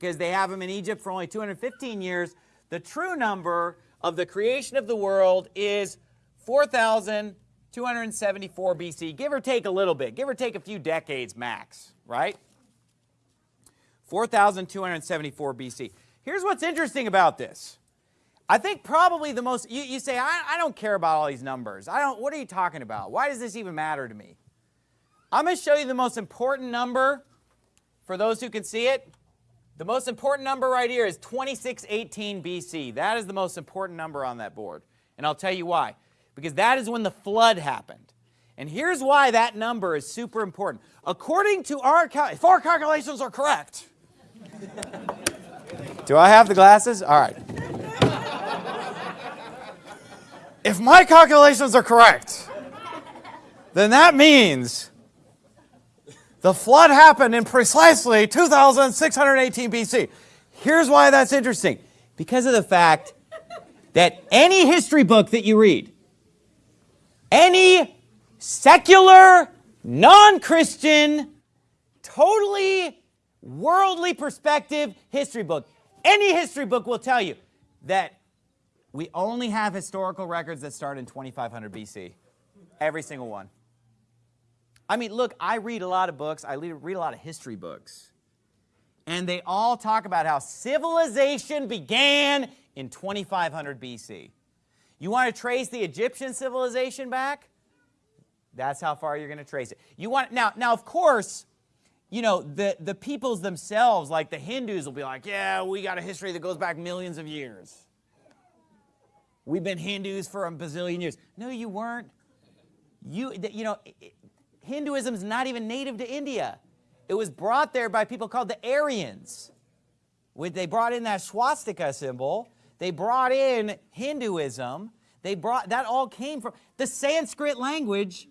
because they have them in Egypt for only 215 years, the true number of the creation of the world is 4,274 BC, give or take a little bit, give or take a few decades max, right? 4,274 BC. Here's what's interesting about this. I think probably the most, you, you say, I, I don't care about all these numbers. I don't, what are you talking about? Why does this even matter to me? I'm going to show you the most important number for those who can see it. The most important number right here is 2618 BC. That is the most important number on that board. And I'll tell you why. Because that is when the flood happened. And here's why that number is super important. According to our, if our calculations are correct. Do I have the glasses? All right. if my calculations are correct, then that means the flood happened in precisely 2618 BC. Here's why that's interesting. Because of the fact that any history book that you read, any secular, non-Christian, totally worldly perspective history book, any history book will tell you that we only have historical records that start in 2500 BC. Every single one. I mean, look, I read a lot of books. I read a lot of history books. And they all talk about how civilization began in 2500 BC. You want to trace the Egyptian civilization back? That's how far you're going to trace it. You want now now of course, you know, the the peoples themselves like the Hindus will be like, "Yeah, we got a history that goes back millions of years." We've been Hindus for a bazillion years. No, you weren't. You you know, Hinduism is not even native to India. It was brought there by people called the Aryans. When they brought in that swastika symbol, they brought in Hinduism. They brought that all came from the Sanskrit language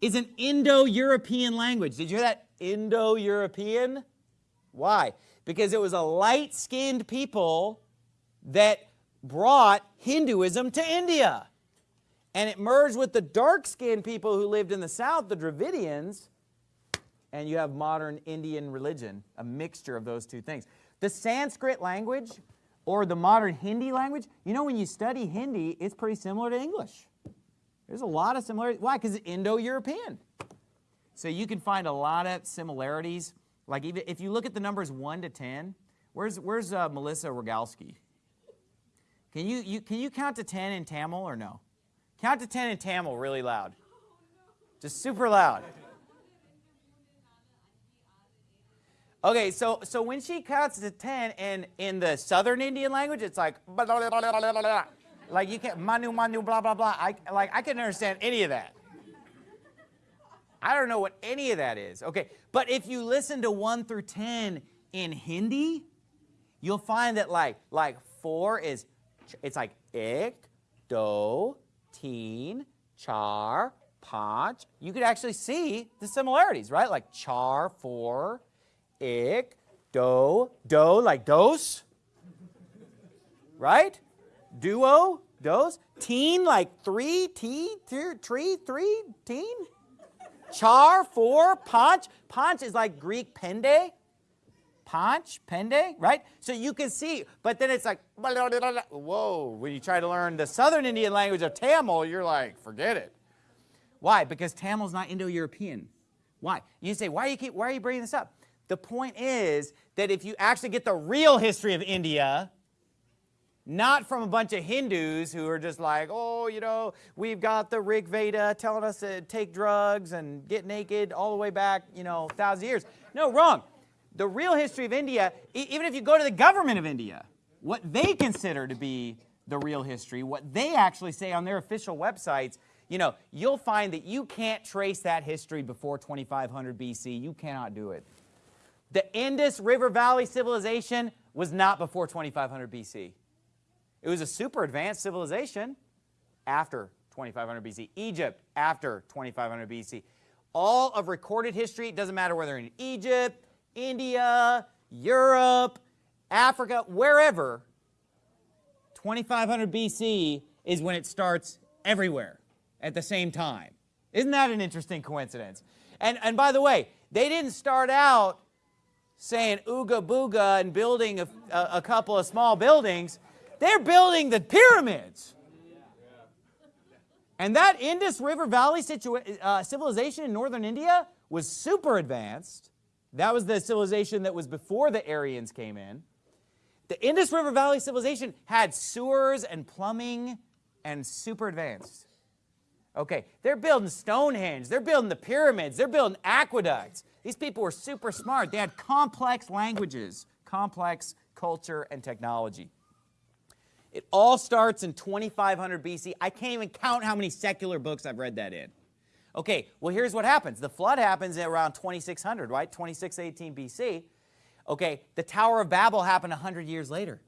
is an Indo-European language. Did you hear that? Indo-European? Why? Because it was a light-skinned people that brought Hinduism to India and it merged with the dark-skinned people who lived in the south, the Dravidians, and you have modern Indian religion, a mixture of those two things. The Sanskrit language or the modern Hindi language, you know when you study Hindi, it's pretty similar to English. There's a lot of similarities. Why? Because it's Indo-European. So you can find a lot of similarities. Like even if you look at the numbers 1 to 10, where's, where's uh, Melissa Rogalski? Can you, you, can you count to 10 in Tamil or no? Count to 10 in Tamil really loud. Just super loud. Okay, so so when she counts to 10 and in the southern Indian language, it's like like you can't manu manu blah blah blah. I like I can understand any of that. I don't know what any of that is. Okay, but if you listen to 1 through 10 in Hindi, you'll find that like like 4 is it's like ik, do, teen, char, panch. You could actually see the similarities, right? Like char, for, ik, do, do, like dos, right? Duo, dos. Teen, like three, t, tree, three, teen. Char, four, panch. Panch is like Greek pende, Panch, Pende, right? So you can see, but then it's like, whoa, when you try to learn the southern Indian language of Tamil, you're like, forget it. Why? Because Tamil's not Indo-European. Why? You say, why, you keep, why are you bringing this up? The point is that if you actually get the real history of India, not from a bunch of Hindus who are just like, oh, you know, we've got the Rig Veda telling us to take drugs and get naked all the way back, you know, thousand years. No, wrong the real history of India, even if you go to the government of India, what they consider to be the real history, what they actually say on their official websites, you know, you'll find that you can't trace that history before 2500 BC. You cannot do it. The Indus River Valley civilization was not before 2500 BC. It was a super advanced civilization after 2500 BC. Egypt after 2500 BC. All of recorded history, it doesn't matter whether in Egypt, India, Europe, Africa, wherever, 2500 BC is when it starts everywhere at the same time. Isn't that an interesting coincidence? And, and by the way, they didn't start out saying ooga booga and building a, a, a couple of small buildings. They're building the pyramids. And that Indus River Valley uh, civilization in northern India was super advanced. That was the civilization that was before the Aryans came in. The Indus River Valley civilization had sewers and plumbing and super advanced. Okay, they're building Stonehenge, they're building the pyramids, they're building aqueducts. These people were super smart. They had complex languages, complex culture and technology. It all starts in 2500 BC. I can't even count how many secular books I've read that in. Okay, well here's what happens. The flood happens around 2600, right? 2618 BC. Okay, the Tower of Babel happened 100 years later,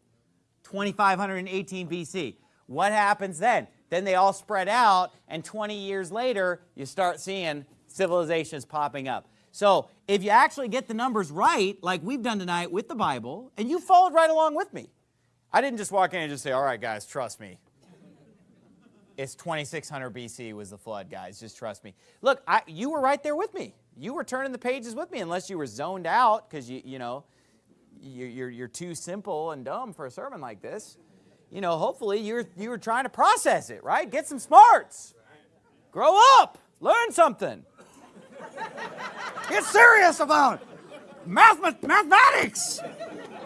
2518 BC. What happens then? Then they all spread out, and 20 years later, you start seeing civilizations popping up. So if you actually get the numbers right, like we've done tonight with the Bible, and you followed right along with me. I didn't just walk in and just say, all right, guys, trust me. It's 2600 BC was the flood, guys. Just trust me. Look, I, you were right there with me. You were turning the pages with me unless you were zoned out because, you, you know, you're, you're too simple and dumb for a sermon like this. You know, hopefully you're, you were trying to process it, right? Get some smarts. Grow up. Learn something. Get serious about math, mathematics.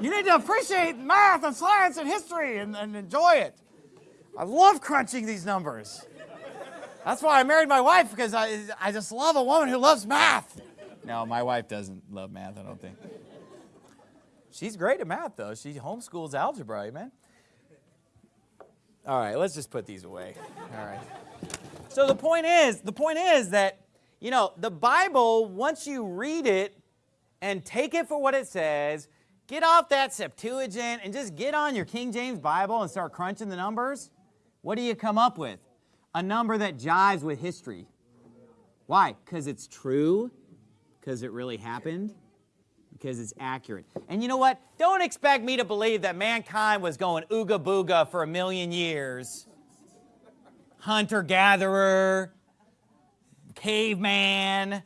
You need to appreciate math and science and history and, and enjoy it. I love crunching these numbers. That's why I married my wife because I, I just love a woman who loves math. No, my wife doesn't love math, I don't think. She's great at math, though. She homeschools algebra, amen? All right, let's just put these away. All right. So the point is, the point is that, you know, the Bible, once you read it and take it for what it says, get off that Septuagint and just get on your King James Bible and start crunching the numbers, what do you come up with? A number that jives with history. Why? Because it's true, because it really happened, because it's accurate. And you know what? Don't expect me to believe that mankind was going ooga booga for a million years hunter-gatherer, caveman,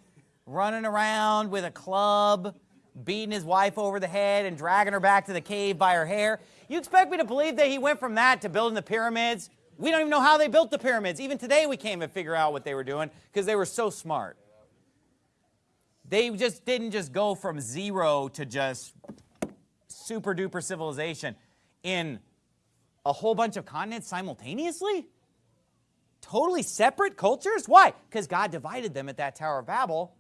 running around with a club, beating his wife over the head and dragging her back to the cave by her hair. You expect me to believe that he went from that to building the pyramids? We don't even know how they built the pyramids. Even today we can't even figure out what they were doing because they were so smart. They just didn't just go from zero to just super duper civilization in a whole bunch of continents simultaneously totally separate cultures? Why? Because God divided them at that Tower of Babel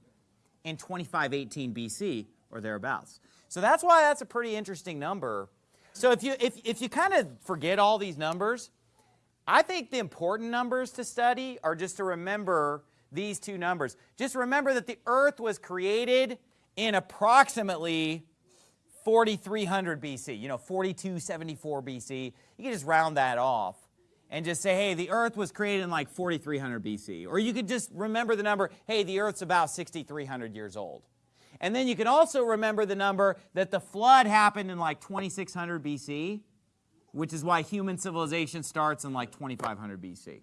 in 2518 BC or thereabouts. So that's why that's a pretty interesting number. So if you, if, if you kind of forget all these numbers, I think the important numbers to study are just to remember these two numbers. Just remember that the earth was created in approximately 4300 BC, you know, 4274 BC. You can just round that off and just say, hey, the earth was created in like 4300 BC. Or you could just remember the number, hey, the earth's about 6300 years old. And then you can also remember the number that the flood happened in like 2600 BC, which is why human civilization starts in like 2500 BC.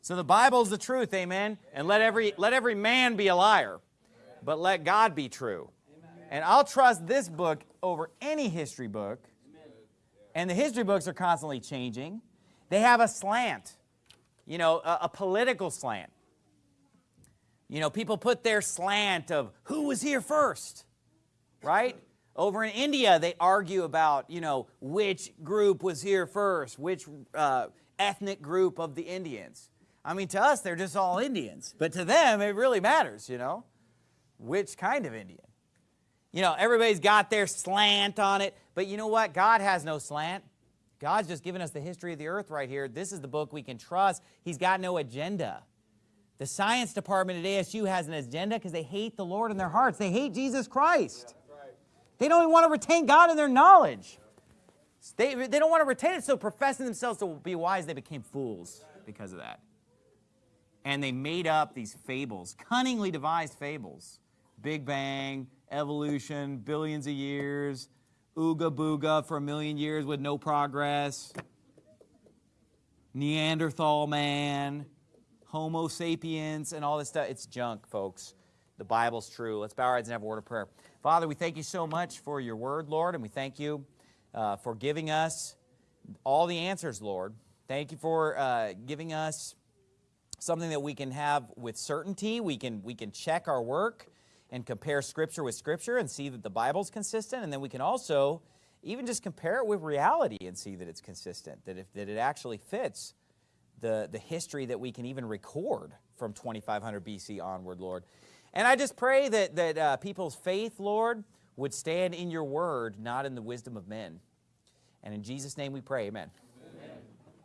So the Bible's the truth, amen? And let every, let every man be a liar, but let God be true. And I'll trust this book over any history book. And the history books are constantly changing. They have a slant, you know, a, a political slant. You know, people put their slant of who was here first, right? Over in India, they argue about, you know, which group was here first, which uh, ethnic group of the Indians. I mean, to us, they're just all Indians. But to them, it really matters, you know, which kind of Indian. You know, everybody's got their slant on it. But you know what? God has no slant. God's just given us the history of the earth right here. This is the book we can trust. He's got no agenda. The science department at ASU has an agenda because they hate the Lord in their hearts. They hate Jesus Christ. They don't even want to retain God in their knowledge. They, they don't want to retain it, so professing themselves to be wise, they became fools because of that. And they made up these fables, cunningly devised fables. Big Bang, evolution, billions of years, ooga booga for a million years with no progress, Neanderthal man, Homo sapiens, and all this stuff. It's junk, folks. The Bible's true. Let's bow our heads and have a word of prayer. Father, we thank you so much for your word, Lord, and we thank you uh, for giving us all the answers, Lord. Thank you for uh, giving us something that we can have with certainty. We can, we can check our work and compare Scripture with Scripture and see that the Bible's consistent. And then we can also even just compare it with reality and see that it's consistent, that, if, that it actually fits the, the history that we can even record from 2500 BC onward, Lord. And I just pray that, that uh, people's faith, Lord, would stand in your word, not in the wisdom of men. And in Jesus' name we pray, amen.